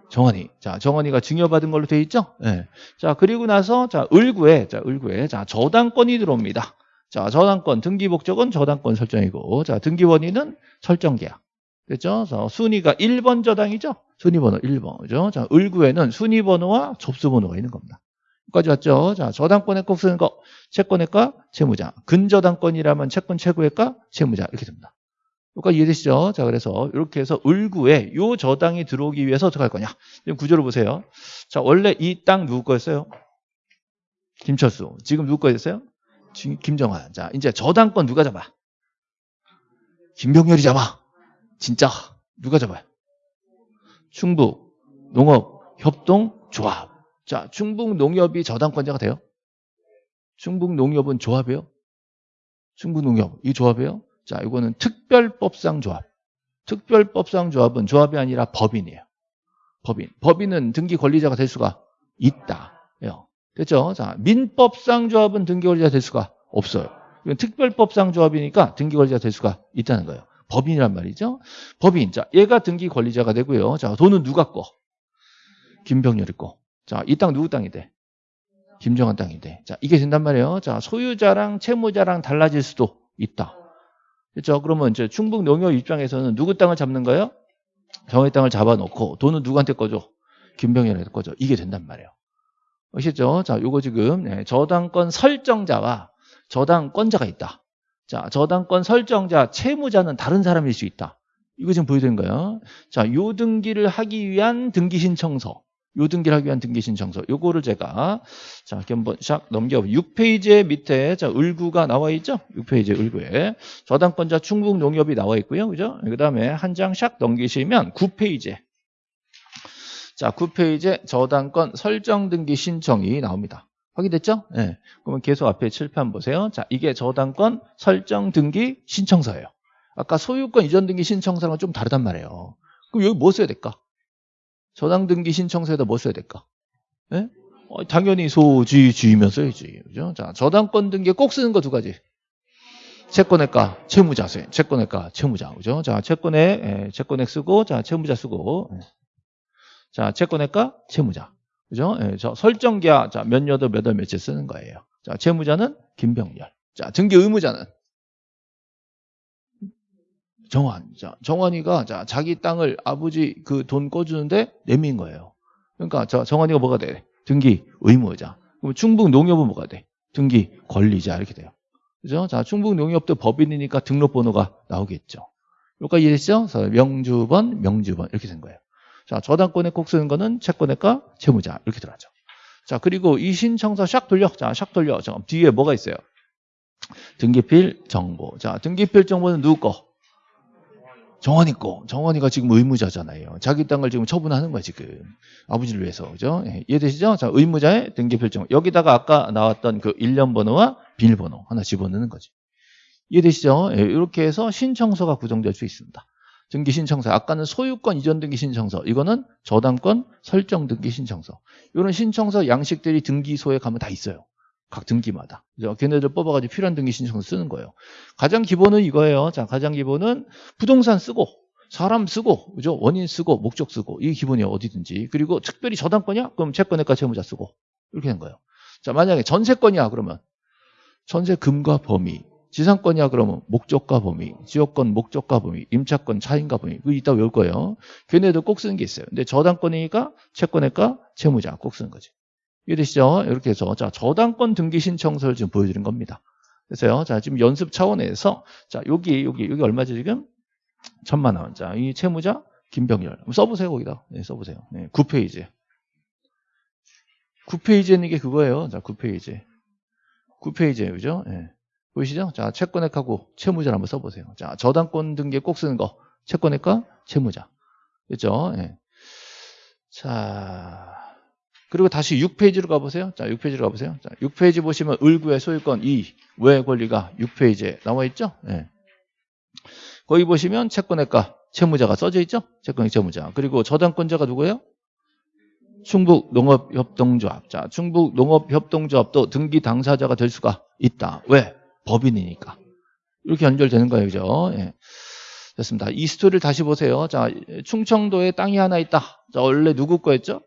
정원이. 자, 정원이가 증여받은 걸로 돼 있죠? 예. 네. 자, 그리고 나서, 자, 을구에, 자, 을구에, 자, 저당권이 들어옵니다. 자, 저당권, 등기 목적은 저당권 설정이고, 자, 등기 원인은 설정 계약. 됐죠? 자, 순위가 1번 저당이죠? 순위 번호 1번. 그죠? 자, 을구에는 순위 번호와 접수 번호가 있는 겁니다. 여기까지 왔죠? 자, 저당권에 꼭 쓰는 거, 채권의가 채무자. 근저당권이라면 채권 최고의가 채무자. 이렇게 됩니다. 여기까지 이해되시죠? 자, 그래서 이렇게 해서 을구에 요 저당이 들어오기 위해서 어떻게 할 거냐? 지금 구조를 보세요. 자, 원래 이 땅 누구 거였어요? 김철수. 지금 누구 거였어요? 김정환. 자, 이제 저당권 누가 잡아? 김병렬이 잡아. 진짜 누가 잡아요? 충북 농업 협동 조합. 자, 충북 농협이 저당권자가 돼요? 충북 농협은 조합이에요? 충북 농협 이 조합이에요? 자, 이거는 특별법상 조합. 특별법상 조합은 조합이 아니라 법인이에요. 법인. 법인은 등기 권리자가 될 수가 있다. 됐죠? 자, 민법상 조합은 등기 권리자 될 수가 없어요. 이건 특별법상 조합이니까 등기 권리자 될 수가 있다는 거예요. 법인이란 말이죠. 법인. 자, 얘가 등기 권리자가 되고요. 자, 돈은 누가 거? 김병렬이 거. 자, 이 땅 누구 땅이 돼? 김정한 땅이 돼. 자, 이게 된단 말이에요. 자, 소유자랑 채무자랑 달라질 수도 있다. 그렇죠? 그러면 이제 충북 농협 입장에서는 누구 땅을 잡는 거예요? 정의 땅을 잡아놓고 돈은 누구한테 꺼줘? 김병렬한테 꺼줘. 이게 된단 말이에요. 아시죠? 자, 요거 지금 네, 저당권 설정자와 저당권자가 있다. 자, 저당권 설정자, 채무자는 다른 사람일 수 있다. 이거 지금 보여드린 거예요. 자, 요 등기를 하기 위한 등기 신청서. 요 등기를 하기 위한 등기 신청서. 요거를 제가 자, 한번 샥 넘겨 6페이지 밑에 자, 을구가 나와 있죠? 6페이지 을구에 저당권자 충북 농협이 나와 있고요. 그죠? 그 다음에 한 장 샥 넘기시면 9페이지에 자, 9페이지에 저당권 설정 등기 신청이 나옵니다. 확인됐죠? 네. 그러면 계속 앞에 칠판 보세요. 자, 이게 저당권 설정 등기 신청서예요. 아까 소유권 이전 등기 신청서랑 좀 다르단 말이에요. 그럼 여기 뭐 써야 될까? 저당 등기 신청서에다 뭐 써야 될까? 네? 어, 당연히 소지 주이면 써야지. 그죠? 자, 저당권 등기에 꼭 쓰는 거 두 가지. 채권의가, 채무자세. 채권의가, 채무자. 그죠? 자, 채권에, 예, 채권액 쓰고, 자, 채무자 쓰고. 예. 자, 채권의가, 채무자. 그죠? 예, 저 설정기하 자, 몇 여도 몇월 며칠 쓰는 거예요. 자, 채무자는 김병렬. 자, 등기 의무자는 정환. 자, 정환이가 자, 자기 땅을 아버지 그돈 꺼주는데 내민 거예요. 그러니까 저 정환이가 뭐가 돼? 등기 의무자. 그럼 충북 농협은 뭐가 돼? 등기 권리자 이렇게 돼요. 그죠? 자, 충북 농협도 법인이니까 등록번호가 나오겠죠. 여기까지 이해됐죠? 그래서 명주번, 명주번 이렇게 된 거예요. 자, 저당권에 꼭 쓰는 거는 채권의가 채무자 이렇게 들어가죠. 자, 그리고 이 신청서 샥 돌려. 자, 샥 돌려. 자, 뒤에 뭐가 있어요? 등기필 정보. 자, 등기필 정보는 누구 거? 정원이 거. 정원이가 지금 의무자잖아요. 자기 땅을 지금 처분하는 거야, 지금. 아버지를 위해서. 그죠? 예, 이해되시죠? 자, 의무자의 등기필 정보. 여기다가 아까 나왔던 그 1년 번호와 비밀번호 하나 집어넣는 거지. 이해되시죠? 예, 이렇게 해서 신청서가 구성될 수 있습니다. 등기 신청서. 아까는 소유권 이전 등기 신청서. 이거는 저당권 설정 등기 신청서. 이런 신청서 양식들이 등기소에 가면 다 있어요. 각 등기마다. 걔네들 뽑아가지고 필요한 등기 신청서 쓰는 거예요. 가장 기본은 이거예요. 자, 가장 기본은 부동산 쓰고, 사람 쓰고, 그죠? 원인 쓰고, 목적 쓰고. 이게 기본이에요. 어디든지. 그리고 특별히 저당권이야? 그럼 채권의가 채무자 쓰고. 이렇게 된 거예요. 자, 만약에 전세권이야. 그러면 전세금과 범위. 지상권이야 그러면 목적과 범위, 지역권 목적과 범위, 임차권 차인가 범위 이거 이따 외울 거예요. 걔네도 꼭 쓰는 게 있어요. 근데 저당권이니까 채권의가 채무자 꼭 쓰는 거지. 이해되시죠? 이렇게 해서 자 저당권 등기 신청서를 지금 보여드린 겁니다. 그래서요. 자 지금 연습 차원에서 자 여기 여기 여기 얼마죠 지금? 천만 원. 자 이 채무자 김병열 써보세요 거기다. 네, 써보세요. 네, 9페이지. 9페이지에 있는 게 그거예요. 자 9페이지. 9페이지에요. 그죠? 네. 보이시죠? 자, 채권액하고 채무자를 한번 써보세요. 자, 저당권 등기에 꼭 쓰는 거. 채권액과 채무자. 그죠? 예. 자, 그리고 다시 6페이지로 가보세요. 자, 6페이지로 가보세요. 자, 6페이지 보시면 을구의 소유권 2, 외 권리가 6페이지에 나와 있죠? 예. 거기 보시면 채권액과 채무자가 써져 있죠? 채권액 채무자. 그리고 저당권자가 누구예요? 충북 농업협동조합. 자, 충북 농업협동조합도 등기 당사자가 될 수가 있다. 왜? 법인이니까. 이렇게 연결되는 거예요. 그죠? 예. 됐습니다. 이 스토리를 다시 보세요. 자, 충청도에 땅이 하나 있다. 자, 원래 누구 거였죠?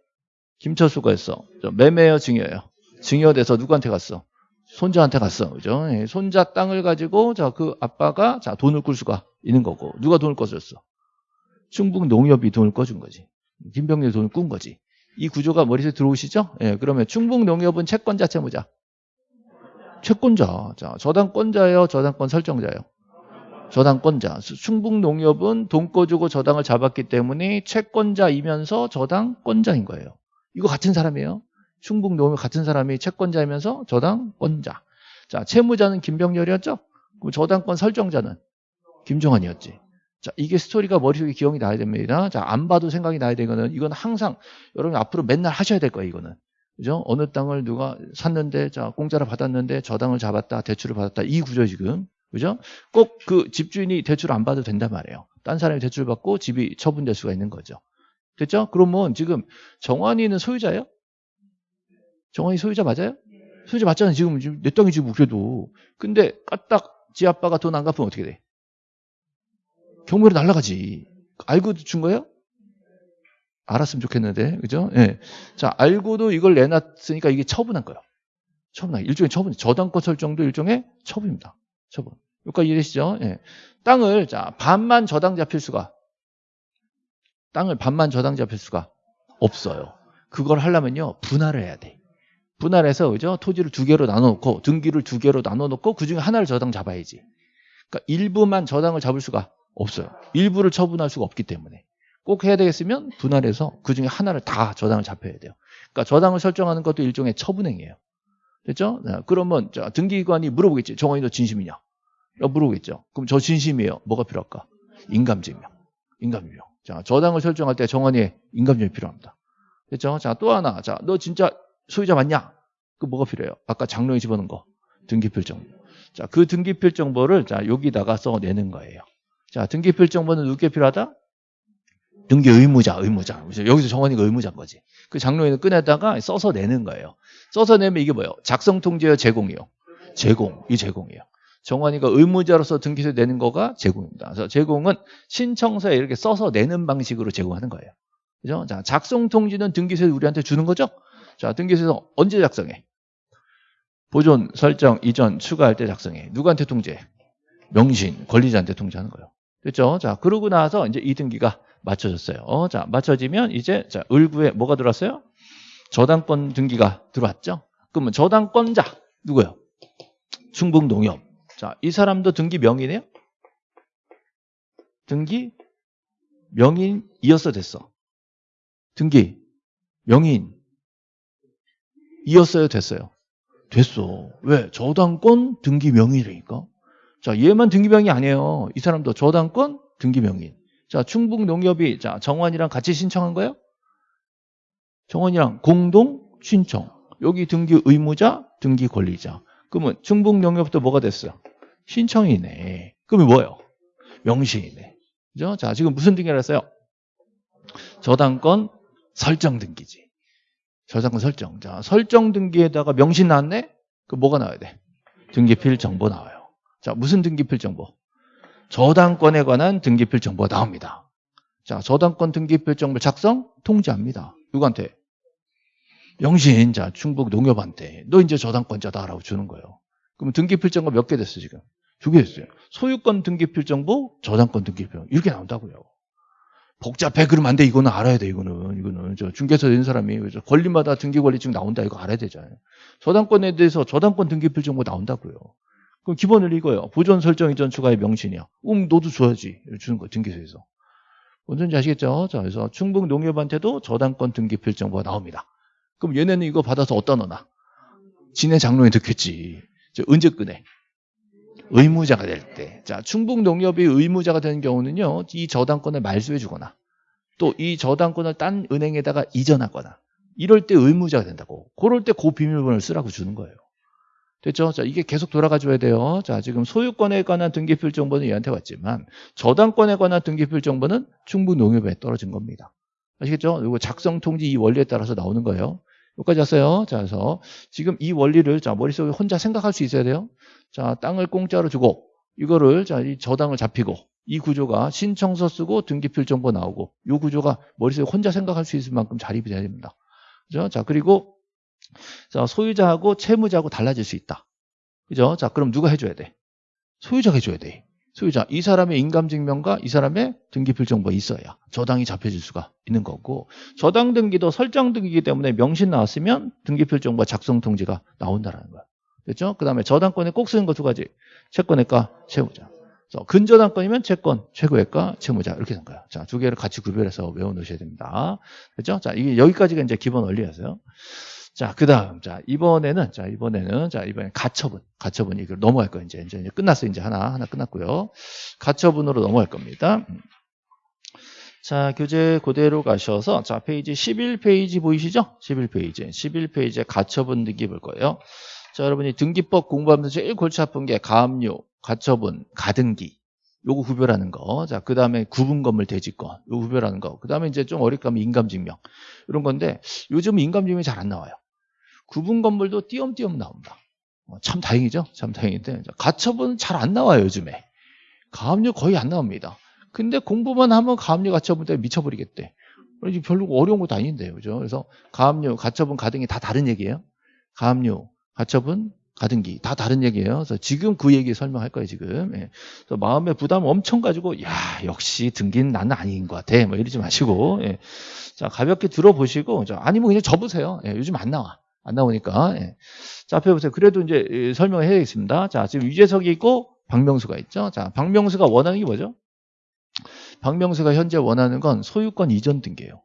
김철수 거였어. 매매여 증여예요. 증여돼서 누구한테 갔어? 손자한테 갔어. 그죠? 예. 손자 땅을 가지고 자, 그 아빠가 자, 돈을 꿀 수가 있는 거고. 누가 돈을 꿔줬어? 충북 농협이 돈을 꿔준 거지. 김병렬이 돈을 꾼 거지. 이 구조가 머릿속에 들어오시죠? 예, 그러면 충북 농협은 채권자 채무자. 채권자. 자, 저당권자예요, 저당권 설정자예요. 저당권자. 충북 농협은 돈 꺼주고 저당을 잡았기 때문에 채권자이면서 저당권자인 거예요. 이거 같은 사람이에요. 충북농협 같은 사람이 채권자이면서 저당권자. 자, 채무자는 김병렬이었죠? 그럼 저당권 설정자는 김종환이었지. 자, 이게 스토리가 머릿속에 기억이 나야 됩니다. 자, 안 봐도 생각이 나야 되거든. 이건 항상 여러분 앞으로 맨날 하셔야 될 거예요, 이거는. 그죠? 어느 땅을 누가 샀는데, 자, 공짜로 받았는데 저당을 잡았다, 대출을 받았다. 이 구조 지금. 그죠? 꼭 그 집주인이 대출을 안 받아도 된단 말이에요. 딴 사람이 대출을 받고 집이 처분될 수가 있는 거죠. 됐죠? 그러면 지금 정환이는 소유자예요? 정환이 소유자 맞아요? 소유자 맞잖아요. 지금 내 땅이 지금 그래도. 근데 까딱 지 아빠가 돈 안 갚으면 어떻게 돼? 경매로 날라가지. 알고 준 거예요? 알았으면 좋겠는데, 그죠? 예. 자, 알고도 이걸 내놨으니까 이게 처분한 거예요. 처분한, 일종의 처분, 저당권 설정도 일종의 처분입니다. 처분. 여기까지 이해되시죠? 예. 땅을, 자, 반만 저당 잡힐 수가, 땅을 반만 저당 잡힐 수가 없어요. 그걸 하려면요, 분할을 해야 돼. 분할해서, 그죠? 토지를 두 개로 나눠놓고, 등기를 두 개로 나눠놓고, 그 중에 하나를 저당 잡아야지. 그러니까 일부만 저당을 잡을 수가 없어요. 일부를 처분할 수가 없기 때문에. 꼭 해야 되겠으면 분할해서 그 중에 하나를 다 저당을 잡혀야 돼요. 그러니까 저당을 설정하는 것도 일종의 처분행위예요. 됐죠? 그러면 등기관이 물어보겠지. 정원이 너 진심이냐? 물어보겠죠. 그럼 저 진심이에요. 뭐가 필요할까? 인감증명. 인감증명. 자, 저당을 설정할 때 정원이의 인감증명이 필요합니다. 됐죠? 자, 또 하나. 자, 너 진짜 소유자 맞냐? 그 뭐가 필요해요? 아까 장로에 집어넣은 거. 등기필 정보. 자, 그 등기필 정보를 자, 여기다가 써내는 거예요. 자, 등기필 정보는 누구게 필요하다? 등기 의무자, 의무자. 여기서 정원이가 의무자인 거지. 그 장로인은 꺼내다가 써서 내는 거예요. 써서 내면 이게 뭐예요? 작성 통지예요, 제공이요. 제공, 이 제공이에요. 정원이가 의무자로서 등기세 내는 거가 제공입니다. 그래서 제공은 신청서에 이렇게 써서 내는 방식으로 제공하는 거예요. 그죠? 자, 작성 통지는 등기세 우리한테 주는 거죠? 자, 등기세서 언제 작성해? 보존, 설정, 이전, 추가할 때 작성해. 누구한테 통지해? 명신, 권리자한테 통지하는 거예요. 됐죠? 자, 그러고 나서 이제 이 등기가 맞춰졌어요. 어, 자, 맞춰지면 이제 자, 을구에 뭐가 들어왔어요? 저당권 등기가 들어왔죠? 그러면 저당권자 누구요? 충북농협. 자, 이 사람도 등기 명의네요? 등기 명인이었어 됐어? 등기 명인 이었어요 됐어요? 됐어. 왜? 저당권 등기 명의라니까. 자, 얘만 등기명이 아니에요. 이 사람도 저당권 등기명인. 자, 충북 농협이 자 정원이랑 같이 신청한 거예요? 정원이랑 공동 신청. 여기 등기 의무자, 등기 권리자. 그러면 충북 농협도 뭐가 됐어요? 신청이네. 그러면 뭐예요? 명시이네. 그죠? 자, 지금 무슨 등기를 했어요? 저당권 설정 등기지. 저당권 설정. 자, 설정 등기에다가 명시 나왔네? 그 뭐가 나와야 돼? 등기필 정보 나와요. 자, 무슨 등기필 정보? 저당권에 관한 등기필 정보가 나옵니다. 자, 저당권 등기필 정보 작성 통지합니다. 누구한테? 영신, 자, 충북 농협한테. 너 이제 저당권자다라고 주는 거예요. 그럼 등기필 정보 몇 개 됐어, 지금? 두개 있어요. 소유권 등기필정보, 저당권 등기필정 이렇게 나온다고요. 복잡해 그러면 안 돼. 이거는 알아야 돼. 이거는 이거는 저 중개사 된 사람이 권리마다 등기관리증 나온다. 이거 알아야 되잖아요. 저당권에 대해서 저당권 등기필 정보 나온다고요. 그럼 기본을 이거예요. 보존 설정 이전 추가의 명신이야. 음, 너도 줘야지. 주는 거 등기소에서. 뭔지 아시겠죠? 자, 그래서 충북 농협한테도 저당권 등기필 정보가 나옵니다. 그럼 얘네는 이거 받아서 어디다 넣나? 진해 장로에 넣겠지. 끄네? 의무자가 될 때. 자, 충북 농협이 의무자가 되는 경우는요, 이 저당권을 말소해 주거나, 또 이 저당권을 딴 은행에다가 이전하거나, 이럴 때 의무자가 된다고. 그럴 때 그 비밀번호를 쓰라고 주는 거예요. 됐죠? 자, 이게 계속 돌아가 줘야 돼요. 자, 지금 소유권에 관한 등기필 정보는 얘한테 왔지만, 저당권에 관한 등기필 정보는 충북 농협에 떨어진 겁니다. 아시겠죠? 이거 작성 통지 이 원리에 따라서 나오는 거예요. 여기까지 왔어요. 자, 그래서 지금 이 원리를 자, 머릿속에 혼자 생각할 수 있어야 돼요. 자, 땅을 공짜로 주고 이거를 자, 이 저당을 잡히고 이 구조가 신청서 쓰고 등기필 정보 나오고 이 구조가 머릿속에 혼자 생각할 수 있을 만큼 자립이 돼야 됩니다. 그죠? 자, 그리고 자, 소유자하고 채무자하고 달라질 수 있다. 그죠? 자, 그럼 누가 해줘야 돼? 소유자가 해줘야 돼. 소유자. 이 사람의 인감증명과 이 사람의 등기필 정보가 있어야 저당이 잡혀질 수가 있는 거고 저당 등기도 설정 등기이기 때문에 명신 나왔으면 등기필 정보와 작성 통지가 나온다라는 거야. 됐죠? 그 다음에 저당권에 꼭 쓰는 거 두 가지. 채권외과, 채무자. 근저당권이면 채권, 최고외과, 채무자. 이렇게 된 거야. 자, 두 개를 같이 구별해서 외워 놓으셔야 됩니다. 됐죠? 자, 이게 여기까지가 이제 기본 원리였어요. 자, 그 다음. 자, 이번에는, 자, 이번에는, 자, 이번에 가처분. 가처분. 이걸 넘어갈 거예요. 이제, 이제, 이제 끝났어요. 이제 하나, 하나 끝났고요. 가처분으로 넘어갈 겁니다. 음. 자, 교재 그대로 가셔서, 자, 페이지 11페이지 보이시죠? 11페이지. 11페이지에 가처분 등기 볼 거예요. 자, 여러분이 등기법 공부하면서 제일 골치 아픈 게 가압류, 가처분, 가등기. 요거 구별하는 거. 자, 그 다음에 구분 건물 대지권. 요거 구별하는 거. 그 다음에 이제 좀 어렵게 하면 인감증명. 이런 건데, 요즘 인감증명이 잘 안 나와요. 구분 건물도 띄엄띄엄 나온다. 어, 참 다행이죠? 참 다행인데. 가처분은 잘안 나와요, 요즘에. 가압류 거의 안 나옵니다. 근데 공부만 하면 가압류 가처분 때문에 미쳐버리겠대. 이게 별로 어려운 것도 아닌데요. 그죠? 그래서 가압류, 가처분, 가등기 다 다른 얘기예요. 가압류, 가처분, 가등기 다 다른 얘기예요. 그래서 지금 그 얘기 설명할 거예요, 지금. 예. 그래서 마음에 부담 엄청 가지고 야, 역시 등기는 나는 아닌 것 같아. 뭐 이러지 마시고. 예. 자, 가볍게 들어보시고 자, 아니면 그냥 접으세요. 예, 요즘 안 나와. 안 나오니까. 예. 자, 앞에 보세요. 그래도 이제 예, 설명을 해야겠습니다. 자, 지금 유재석이 있고 박명수가 있죠. 자, 박명수가 원하는 게 뭐죠? 박명수가 현재 원하는 건 소유권 이전 등기예요.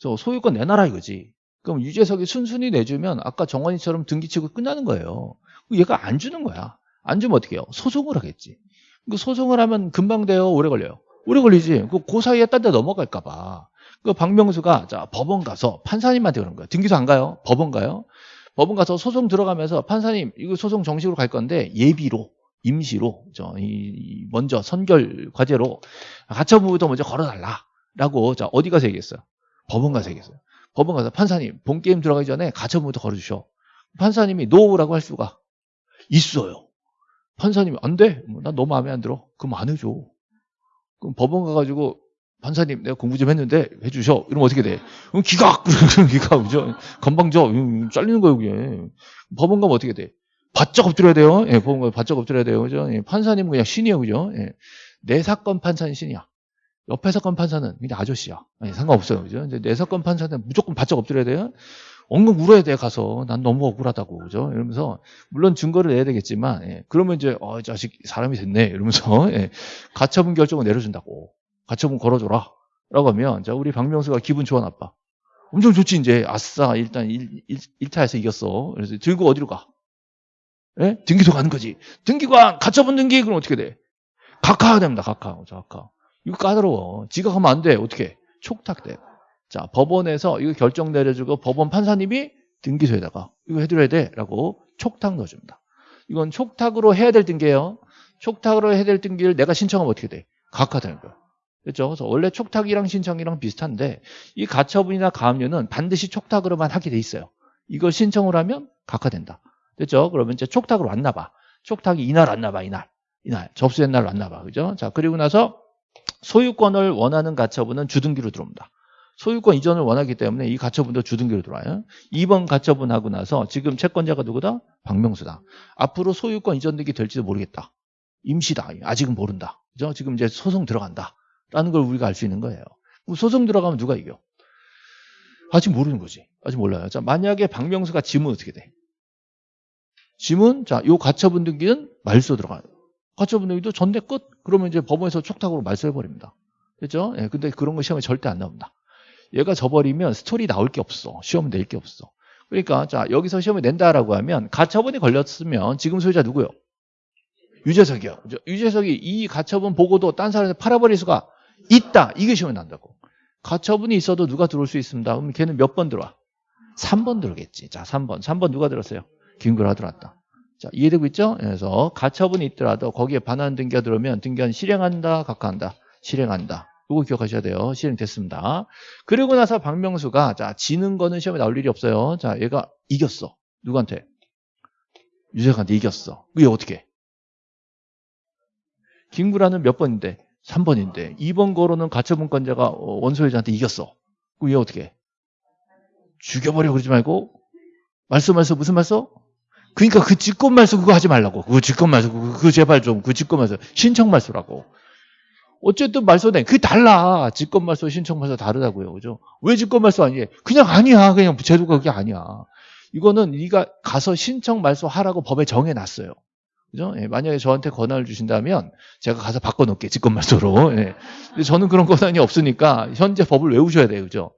그래서 소유권 내놔라 이거지. 그럼 유재석이 순순히 내주면 아까 정원이처럼 등기치고 끝나는 거예요. 얘가 안 주는 거야. 안 주면 어떻게 해요? 소송을 하겠지. 그 소송을 하면 금방 돼요? 오래 걸려요? 오래 걸리지. 그, 그 사이에 딴 데 넘어갈까봐. 그 박명수가 자 법원 가서 판사님한테 그런 거야. 등기소 안 가요? 법원 가요? 법원 가서 소송 들어가면서 판사님 이거 소송 정식으로 갈 건데 예비로 임시로 저 이 먼저 선결 과제로 가처분부터 먼저 걸어달라라고 자 어디 가서 얘기했어요? 법원 가서 얘기했어요. 법원 가서 판사님 본 게임 들어가기 전에 가처분부터 걸어주셔. 판사님이 no라고 할 수가 있어요. 판사님이 안 돼. 난 너무 마음에 안 들어. 그럼 안 해줘. 그럼 법원 가가지고 판사님 내가 공부 좀 했는데 해주셔. 이러면 어떻게 돼? 그럼 기각. 기각. 그죠? 건방져. 잘리는 거예요. 그게. 법원 가면 어떻게 돼? 바짝 엎드려야 돼요. 예, 법원 가면 바짝 엎드려야 돼요. 그죠? 예, 판사님은 그냥 신이에요. 그죠? 예. 내 사건 판사는 신이야. 옆에 사건 판사는 그냥 아저씨야. 아니, 상관없어요. 그죠? 이제 내 사건 판사는 무조건 바짝 엎드려야 돼요. 엉엉 울어야 돼, 가서. 난 너무 억울하다고. 그죠? 이러면서, 물론 증거를 내야 되겠지만, 예, 그러면 이제, 어, 이 자식 사람이 됐네. 이러면서, 예, 가처분 결정을 내려준다고. 가처분 걸어줘라. 라고 하면, 자, 우리 박명수가 기분 좋아, 나빠. 엄청 좋지, 이제. 아싸, 일단 일, 일, 1타에서 이겼어. 그래서 들고 어디로 가? 예? 등기소 가는 거지. 등기관, 가처분 등기, 그럼 어떻게 돼? 각하 됩니다, 각하. 자, 각하. 이거 까다로워. 지각하면 안 돼. 어떻게? 촉탁돼. 자, 법원에서 이거 결정 내려주고 법원 판사님이 등기소에다가 이거 해드려야 돼. 라고 촉탁 넣어줍니다. 이건 촉탁으로 해야 될 등기예요. 촉탁으로 해야 될 등기를 내가 신청하면 어떻게 돼? 각하 되는 거야. 그렇죠? 그래서 원래 촉탁이랑 신청이랑 비슷한데 이 가처분이나 가압류는 반드시 촉탁으로만 하게 돼 있어요. 이걸 신청을 하면 각하된다. 됐죠? 그러면 이제 촉탁으로 왔나 봐. 촉탁이 이날 왔나 봐, 이날. 이날. 접수된 날 왔나 봐. 그죠? 자, 그리고 나서 소유권을 원하는 가처분은 주등기로 들어옵니다. 소유권 이전을 원하기 때문에 이 가처분도 주등기로 들어와요. 2번 가처분하고 나서 지금 채권자가 누구다? 박명수다. 앞으로 소유권 이전 등기 될지도 모르겠다. 임시다. 아직은 모른다. 그죠? 지금 이제 소송 들어간다. 라는 걸 우리가 알 수 있는 거예요. 소송 들어가면 누가 이겨? 아직 모르는 거지. 아직 몰라요. 자, 만약에 박명수가 지면 어떻게 돼? 지문, 자, 요 가처분 등기는 말소 들어가요. 가처분 등기도 전대 끝? 그러면 이제 법원에서 촉탁으로 말소해버립니다. 그죠? 예, 근데 그런 거 시험에 절대 안 나옵니다. 얘가 져버리면 스토리 나올 게 없어. 시험 낼 게 없어. 그러니까, 자, 여기서 시험을 낸다라고 하면 가처분이 걸렸으면 지금 소유자 누구요? 유재석이요. 유재석이 이 가처분 보고도 딴 사람한테 팔아버릴 수가 있다. 이게 시험에 난다고. 가처분이 있어도 누가 들어올 수 있습니다. 그럼 걔는 몇 번 들어와? 3번 들어오겠지. 자, 3번. 3번 누가 들었어요? 김구라 들어왔다. 자, 이해되고 있죠? 그래서 가처분이 있더라도 거기에 반환 등기가 들어오면 등기한 실행한다, 각하한다. 실행한다. 이거 기억하셔야 돼요. 실행됐습니다. 그리고 나서 박명수가 자, 지는 거는 시험에 나올 일이 없어요. 자, 얘가 이겼어. 누구한테? 유재석한테 이겼어. 그게 어떻게? 해? 김구라는 몇 번인데? 3번인데 2번 거로는 가처분권자가 어, 원소유자한테 이겼어. 그얘 어떻게 해? 죽여버려 그러지 말고 말소 말소 무슨 말소? 그러니까 그 직권 말소 그거 하지 말라고. 그거 직권 말소 그거, 그거 제발 좀 그 직권 말소 신청 말소라고. 어쨌든 말소된 그게 달라. 직권 말소 신청 말소 다르다고요. 그죠? 왜 직권 말소 아니에요? 그냥 아니야. 그냥 제도가 그게 아니야. 이거는 네가 가서 신청 말소 하라고 법에 정해 놨어요. 그죠? 예, 만약에 저한테 권한을 주신다면 제가 가서 바꿔놓게 직권말소로. 예. 근데 저는 그런 권한이 없으니까 현재 법을 외우셔야 돼요. 그죠?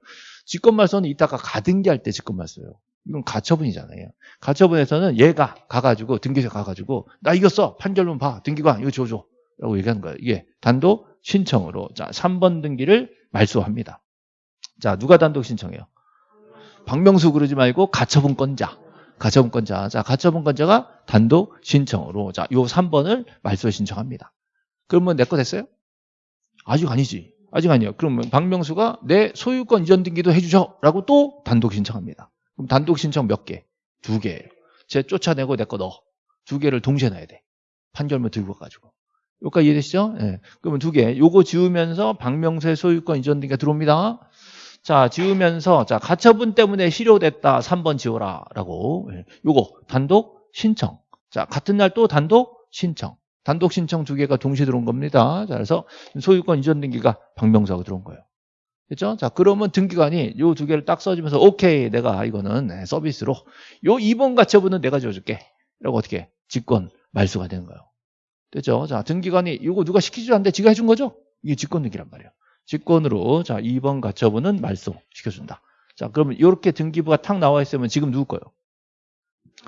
직권말소는 이따가 가등기 할 때 직권말소예요. 이건 가처분이잖아요. 가처분에서는 얘가 가가지고 등기소 가가지고 나 이겼어 판결문 봐 등기관 이거 줘줘 라고 얘기하는 거예요. 이게 단독 신청으로 자 3번 등기를 말소합니다. 자 누가 단독 신청해요? 박명수 그러지 말고 가처분권자 가처분권자. 자, 가처분권자가 단독 신청으로. 자, 요 3번을 말소 신청합니다. 그러면 내 거 됐어요? 아직 아니지. 아직 아니에요. 그러면 박명수가 내 소유권 이전 등기도 해주죠. 라고 또 단독 신청합니다. 그럼 단독 신청 몇 개? 두 개예요. 제 쫓아내고 내 거 넣어. 두 개를 동시에 넣어야 돼. 판결문 들고 가지고. 여기까지 이해되시죠? 예. 네. 그러면 두 개. 요거 지우면서 박명수의 소유권 이전 등기가 들어옵니다. 자, 지우면서, 자, 가처분 때문에 실효됐다. 3번 지워라. 라고. 예. 요거, 단독 신청. 자, 같은 날 또 단독 신청. 단독 신청 두 개가 동시에 들어온 겁니다. 자, 그래서 소유권 이전 등기가 박명수하고 들어온 거예요. 그죠? 자, 그러면 등기관이 요 두 개를 딱 써주면서, 오케이, 내가 이거는 네, 서비스로, 요 2번 가처분은 내가 지어줄게. 라고 어떻게, 직권, 말소가 되는 거예요. 됐죠? 자, 등기관이 이거 누가 시키지 않는데 지가 해준 거죠? 이게 직권 등기란 말이에요. 직권으로 자 2번 가처분은 말소 시켜준다. 자 그러면 이렇게 등기부가 탁 나와 있으면 지금 누구 거요?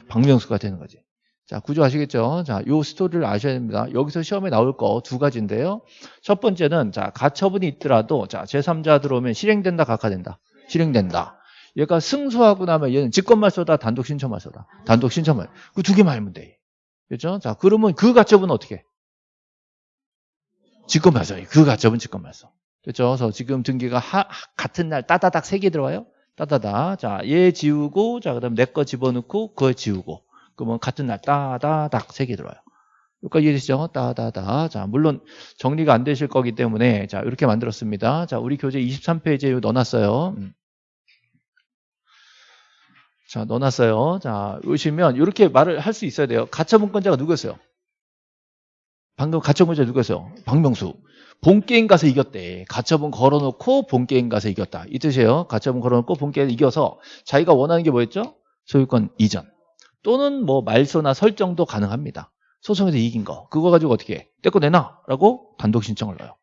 박명수가 되는 거지. 자 구조 아시겠죠? 자요 스토리를 아셔야 됩니다. 여기서 시험에 나올 거 두 가지인데요. 첫 번째는 자 가처분이 있더라도 자 제3자 들어오면 실행된다 각하된다. 실행된다. 얘가 승소하고 나면 얘는 직권말소다 단독 신청말소다. 단독 신청말. 그 두 개만 알면 돼. 그렇죠? 자 그러면 그 가처분은 어떻게? 직권말소. 그 가처분 직권말소. 그렇죠? 그래서 지금 등기가 하, 같은 날 따다닥 세 개 들어와요. 따다닥. 자, 얘 지우고, 자, 그 다음 내 거 집어넣고, 그거 지우고. 그러면 같은 날 따다닥 세 개 들어와요. 여기까지 이해되시죠? 따다다. 자, 물론 정리가 안 되실 거기 때문에, 자, 이렇게 만들었습니다. 자, 우리 교재 23페이지에 넣어놨어요. 음. 자, 넣어놨어요. 자, 보시면 이렇게 말을 할 수 있어야 돼요. 가처분권자가 누구였어요? 방금 가처분자 누구였어요? 박명수. 본게임 가서 이겼대. 가처분 걸어놓고 본게임 가서 이겼다. 이 뜻이에요. 가처분 걸어놓고 본게임 이겨서 자기가 원하는 게 뭐였죠? 소유권 이전. 또는 뭐 말소나 설정도 가능합니다. 소송에서 이긴 거. 그거 가지고 어떻게 해? 떼거 내놔. 라고 단독 신청을 넣어요.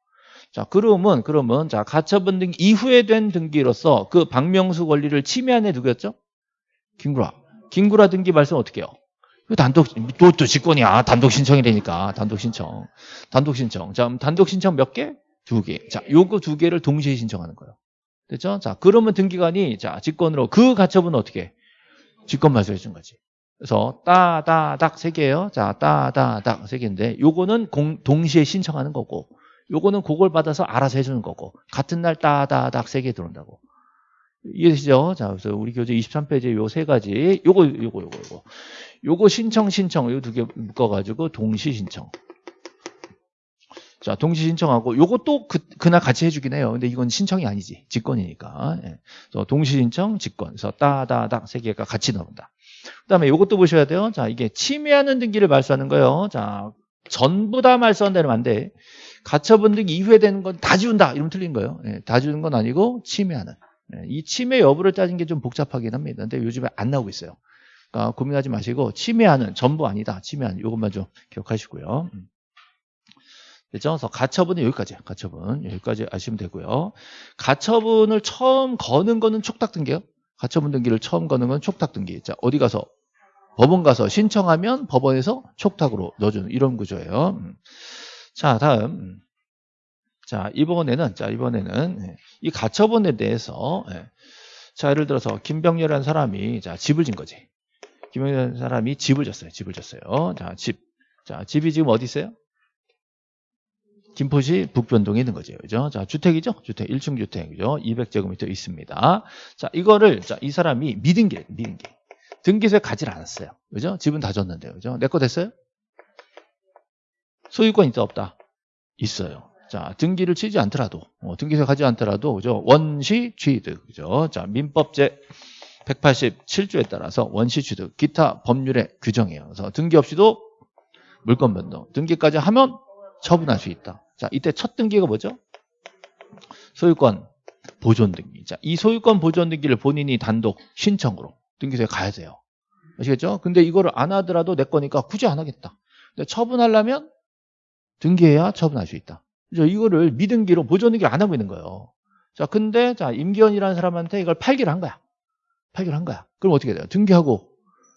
자, 그러면, 그러면, 자, 가처분 등기 이후에 된 등기로서 그 박명수 권리를 침해한 애 누구였죠? 김구라. 김구라 등기 말씀 어떻게 해요? 단독, 또, 또 직권이야. 단독 신청이 되니까. 단독 신청. 단독 신청. 자, 단독 신청 몇 개? 두 개. 자, 요거 두 개를 동시에 신청하는 거예요. 됐죠? 자, 그러면 등기관이, 자, 직권으로 그 가처분은 어떻게? 직권 말소해 준 거지. 그래서 따다닥 세 개예요. 자, 따다닥 세 개인데 요거는 공, 동시에 신청하는 거고 요거는 그걸 받아서 알아서 해주는 거고 같은 날 따다닥 세개 들어온다고. 이해되시죠? 자, 그래서 우리 교재 23페이지에 요 세 가지 요거 요거 요거 요거 요거 신청 신청 요 두 개 묶어가지고 동시 신청. 자 동시 신청하고 또 그, 그날 같이 해주긴 해요. 근데 이건 신청이 아니지 직권이니까. 예. 그래서 동시 신청 직권. 그래서 따다닥 세 개가 같이 나온다. 그 다음에 요것도 보셔야 돼요. 자 이게 침해하는 등기를 말소하는 거예요. 자 전부 다 말소한다면 안 돼. 가처분 등기 이후에 되는 건 다 지운다. 이러면 틀린 거예요. 예, 다 지우는 건 아니고 침해하는. 예, 이 침해 여부를 따진 게 좀 복잡하긴 합니다. 근데 요즘에 안 나오고 있어요. 그러니까 고민하지 마시고 침해하는 전부 아니다. 침해하는 이것만 좀 기억하시고요. 음. 그죠? 그래서 가처분은 여기까지. 가처분 여기까지 아시면 되고요. 가처분을 처음 거는 거는 촉탁 등기요. 가처분 등기를 처음 거는 건 촉탁 등기. 자 어디 가서 법원 가서 신청하면 법원에서 촉탁으로 넣어주는 이런 구조예요. 음. 자 다음 음. 자 이번에는 자 이번에는 예, 이 가처분에 대해서 예. 자 예를 들어서 김병렬이라는 사람이 자 집을 진 거지. 김병렬이라는 사람이 집을 졌어요. 집을 졌어요. 자 집. 자 집이 지금 어디 있어요? 김포시 북변동에 있는 거죠. 그죠? 자, 주택이죠? 주택, 1층 주택, 그죠? 200제곱미터 있습니다. 자, 이거를, 자, 이 사람이 미등기, 미등기. 등기소에 가지 않았어요. 그죠? 집은 다 줬는데요. 그죠? 내 거 됐어요? 소유권 있다, 없다? 있어요. 자, 등기를 치지 않더라도, 어, 등기소에 가지 않더라도, 그죠? 원시 취득, 그죠? 자, 민법제 187조에 따라서 원시 취득, 기타 법률의 규정이에요. 그래서 등기 없이도 물권 변동, 등기까지 하면 처분할 수 있다. 자, 이때 첫 등기가 뭐죠? 소유권 보존 등기. 자, 이 소유권 보존 등기를 본인이 단독 신청으로 등기소에 가야 돼요. 아시겠죠? 근데 이거를 안 하더라도 내 거니까 굳이 안 하겠다. 근데 처분하려면 등기해야 처분할 수 있다. 그죠? 이거를 미등기로 보존 등기를 안 하고 있는 거예요. 자, 근데 자, 임기현이라는 사람한테 이걸 팔기를 한 거야. 팔기를 한 거야. 그럼 어떻게 돼요? 등기하고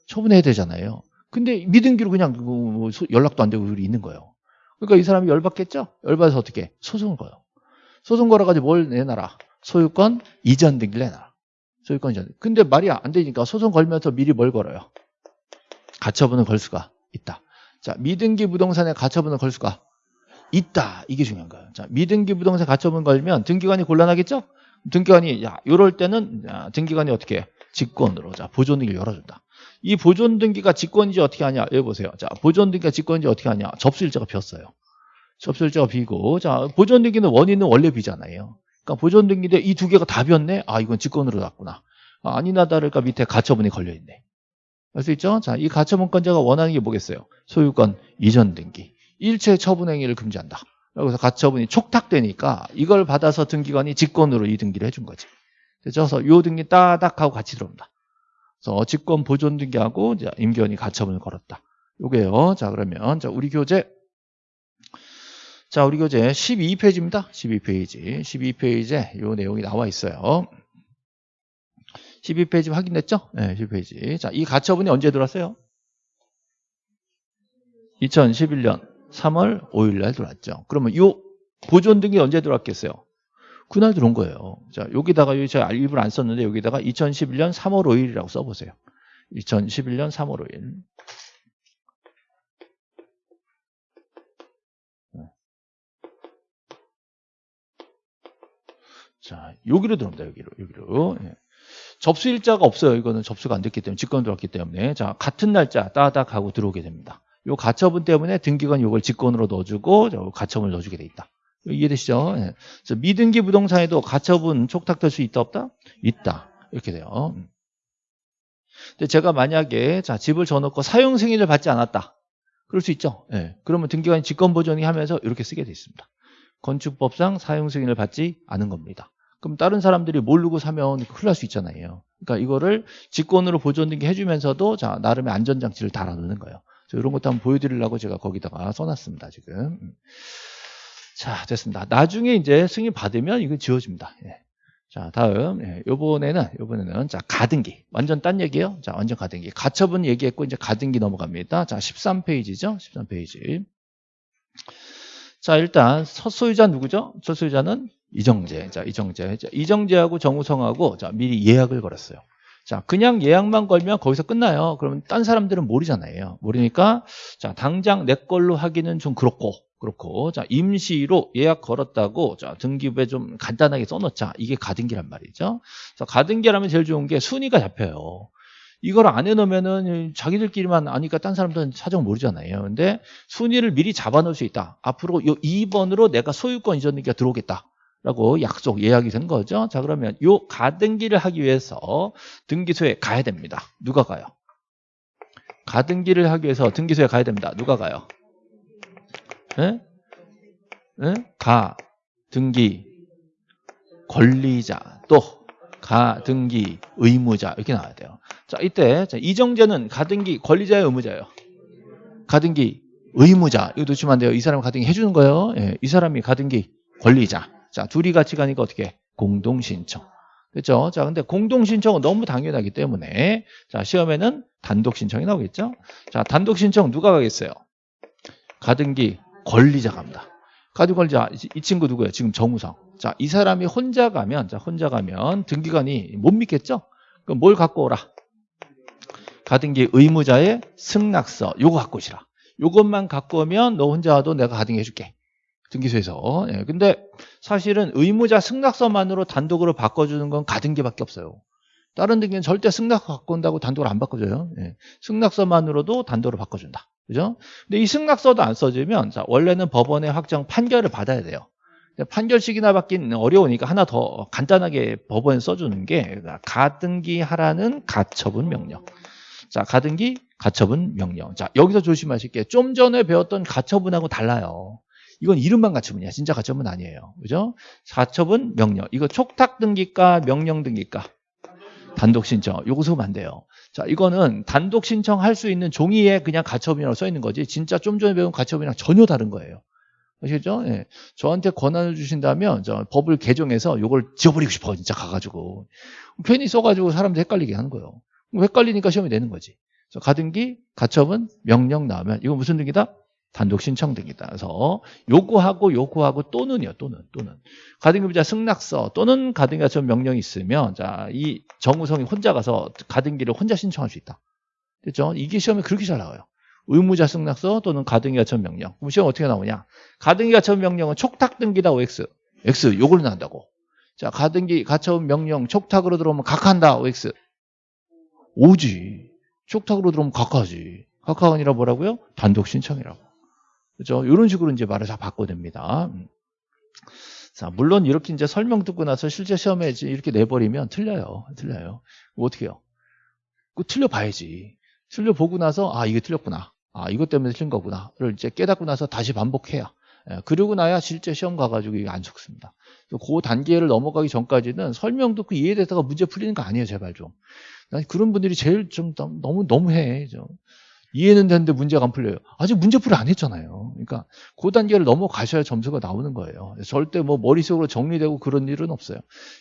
처분해야 되잖아요. 근데 미등기로 그냥 뭐 연락도 안 되고 있는 거예요. 그러니까 이 사람이 열받겠죠? 열받아서 어떻게? 소송을 걸어. 소송 걸어가지고 뭘 내놔라? 소유권 이전 등기를 내놔라. 소유권 이전. 근데 말이 안 되니까 소송 걸면서 미리 뭘 걸어요? 가처분을 걸 수가 있다. 자, 미등기 부동산에 가처분을 걸 수가 있다. 이게 중요한 거예요. 자, 미등기 부동산 가처분 걸면 등기관이 곤란하겠죠? 등기관이 야, 이럴 때는 야, 등기관이 어떻게 해? 직권으로 자, 보존 등기를 열어준다. 이 보존 등기가 직권인지 어떻게 하냐? 여기 보세요. 자, 보존 등기가 직권인지 어떻게 하냐? 접수일자가 비었어요. 접수일자가 비고, 자, 보존 등기는 원인은 원래 비잖아요. 그러니까 보존 등기인데 이 두 개가 다 비었네? 아, 이건 직권으로 났구나. 아, 아니나 다를까 밑에 가처분이 걸려있네. 알 수 있죠? 자, 이 가처분권자가 원하는 게 뭐겠어요? 소유권 이전 등기. 일체 처분 행위를 금지한다. 여기서 가처분이 촉탁되니까 이걸 받아서 등기관이 직권으로 이 등기를 해준 거지. 그래서 요 등기 따닥 하고 같이 들어옵니다. 그래서 직권 보존 등기하고 임기원이 가처분을 걸었다. 요게요. 자, 그러면 자, 우리 교재 자, 우리 교재 12페이지입니다. 12페이지. 12페이지에 요 내용이 나와 있어요. 12페이지 확인됐죠? 네, 12페이지. 자, 이 가처분이 언제 들어왔어요? 2011년 3월 5일 날 들어왔죠. 그러면 요 보존 등기 언제 들어왔겠어요? 그날 들어온 거예요. 자, 여기다가 여기 제가 일부러 안 썼는데 여기다가 2011년 3월 5일이라고 써보세요. 2011년 3월 5일. 자, 여기로 들어옵니다. 여기로, 여기로. 예. 접수 일자가 없어요. 이거는 접수가 안 됐기 때문에, 직권 들어왔기 때문에. 자, 같은 날짜 따닥 하고 들어오게 됩니다. 요 가처분 때문에 등기관 이걸 직권으로 넣어주고, 가처분을 넣어주게 돼 있다. 이해되시죠? 예. 그래서 미등기 부동산에도 가처분 촉탁될 수 있다 없다? 있다. 이렇게 돼요. 음. 근데 제가 만약에 자 집을 져놓고 사용 승인을 받지 않았다. 그럴 수 있죠. 예. 그러면 등기관이 직권 보존이 하면서 이렇게 쓰게 돼 있습니다. 건축법상 사용 승인을 받지 않은 겁니다. 그럼 다른 사람들이 모르고 사면 큰일 날 수 있잖아요. 그러니까 이거를 직권으로 보존 등기 해주면서도 자 나름의 안전장치를 달아놓는 거예요. 이런 것도 한번 보여드리려고 제가 거기다가 써놨습니다. 지금. 음. 자, 됐습니다. 나중에 이제 승인 받으면 이거 지워집니다. 예. 자, 다음. 예, 요번에는, 요번에는, 자, 가등기. 완전 딴 얘기예요. 자, 완전 가등기. 가처분 얘기했고, 이제 가등기 넘어갑니다. 자, 13페이지죠. 13페이지. 자, 일단, 첫 소유자 누구죠? 첫 소유자는 이정재. 자, 이정재. 자, 이정재하고 정우성하고, 자, 미리 예약을 걸었어요. 자, 그냥 예약만 걸면 거기서 끝나요. 그러면 딴 사람들은 모르잖아요. 모르니까, 자, 당장 내 걸로 하기는 좀 그렇고, 그렇고 자 임시로 예약 걸었다고 자 등기부에 좀 간단하게 써놓자. 이게 가등기란 말이죠. 자 가등기라면 제일 좋은 게 순위가 잡혀요. 이걸 안 해놓으면은 자기들끼리만 아니까 딴 사람들은 사정 모르잖아요. 근데 순위를 미리 잡아놓을 수 있다. 앞으로 요 2번으로 내가 소유권 이전 등기가 들어오겠다. 라고 약속 예약이 된 거죠. 자 그러면 요 가등기를 하기 위해서 등기소에 가야 됩니다. 누가 가요? 가등기를 하기 위해서 등기소에 가야 됩니다. 누가 가요 예? 예? 가, 등기, 권리자, 또 가, 등기, 의무자 이렇게 나와야 돼요. 자, 이때 자, 이정재는 가등기 권리자의 의무자예요. 가등기 의무자 이거 놓치면 안 돼요. 이 사람 가등기 해주는 거예요. 예, 이 사람이 가등기 권리자. 자, 둘이 같이 가니까 어떻게? 공동 신청. 그렇죠? 자, 근데 공동 신청은 너무 당연하기 때문에 자, 시험에는 단독 신청이 나오겠죠? 자, 단독 신청 누가 가겠어요? 가등기 권리자 갑니다. 권리자 이, 이 친구 누구예요? 지금 정우성. 자, 이 사람이 혼자 가면 자, 혼자 가면 등기관이 못 믿겠죠? 그럼 뭘 갖고 오라? 가등기 의무자의 승낙서 요거 갖고 오시라. 요것만 갖고 오면 너 혼자 와도 내가 가등기 해줄게. 등기소에서. 예, 근데 사실은 의무자 승낙서만으로 단독으로 바꿔주는 건 가등기밖에 없어요. 다른 등기는 절대 승낙서 갖고 온다고 단독으로 안 바꿔줘요. 예, 승낙서만으로도 단독으로 바꿔준다. 그죠? 근데 이 승낙서도 안 써주면 자, 원래는 법원의 확정 판결을 받아야 돼요. 판결식이나 받긴 어려우니까 하나 더 간단하게 법원에 써주는 게 가등기 하라는 가처분 명령. 자, 가등기 가처분 명령. 자, 여기서 조심하실 게 좀 전에 배웠던 가처분하고 달라요. 이건 이름만 가처분이야. 진짜 가처분 아니에요. 그죠? 가처분 명령. 이거 촉탁 등기가 명령 등기가 단독 신청. 요거 쓰면 안 돼요. 자, 이거는 단독 신청할 수 있는 종이에 그냥 가처분이라고 써 있는 거지. 진짜 좀 전에 배운 가처분이랑 전혀 다른 거예요. 아시겠죠? 예. 저한테 권한을 주신다면 저 법을 개정해서 요걸 지워버리고 싶어 진짜 가가지고 괜히 써가지고 사람들 헷갈리게 하는 거예요. 헷갈리니까 시험이 되는 거지. 가등기, 가처분, 명령 나오면 이거 무슨 등기다? 단독 신청 등기다. 그래서 요구하고 요구하고 또는요. 또는 또는 가등기부자 승낙서 또는 가등기 가처분 명령이 있으면 자 이 정우성이 혼자 가서 가등기를 혼자 신청할 수 있다. 됐죠? 이게 시험에 그렇게 잘 나와요. 의무자 승낙서 또는 가등기 가처분 명령. 그럼 시험 어떻게 나오냐? 가등기 가처분 명령은 촉탁 등기다 OX. X 요걸로 나온다고. 자, 가등기 가처분 명령 촉탁으로 들어오면 각한다 OX. 오지. 촉탁으로 들어오면 각하지. 각하가 아니라 뭐라고요? 단독 신청이라고. 그죠? 이런 식으로 이제 말을 다 바꿔냅니다. 음. 자, 물론 이렇게 이제 설명 듣고 나서 실제 시험에 이렇게 내버리면 틀려요. 틀려요. 뭐 어떻게 해요? 그 틀려봐야지. 틀려보고 나서, 아, 이게 틀렸구나. 아, 이것 때문에 틀린 거구나.를 이제 깨닫고 나서 다시 반복해야. 예, 그러고 나야 실제 시험 가가지고 이게 안 속습니다. 그 단계를 넘어가기 전까지는 설명 듣고 이해되다가 문제 풀리는 거 아니에요, 제발 좀. 난 그런 분들이 제일 좀 너무 너무해. 좀. 이해는 되는데 문제가 안 풀려요. 아직 문제풀이 안 했잖아요. 그러니까 그 단계를 넘어가셔야 점수가 나오는 거예요. 절대 뭐 머릿속으로 정리되고 그런 일은 없어요.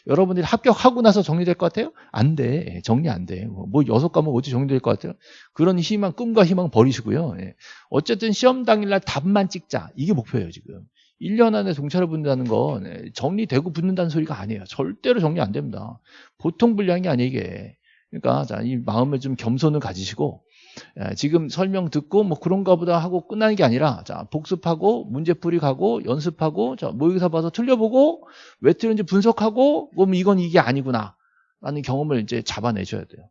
여러분들이 합격하고 나서 정리될 것 같아요? 안 돼. 정리 안 돼. 뭐 여섯 과목 어디 정리될 것 같아요? 그런 희망, 꿈과 희망 버리시고요. 예. 어쨌든 시험 당일날 답만 찍자. 이게 목표예요, 지금. 1년 안에 동차를 붙는다는 건 예, 정리되고 붙는다는 소리가 아니에요. 절대로 정리 안 됩니다. 보통 분량이 아니에요, 이게. 그러니까 자, 이 마음을 좀 겸손을 가지시고 예, 지금 설명 듣고 뭐 그런가 보다 하고 끝나는 게 아니라 자 복습하고 문제풀이 가고 연습하고 자 모의고사 봐서 틀려보고 왜 틀렸는지 분석하고 그럼 이건 이게 아니구나 라는 경험을 이제 잡아내셔야 돼요.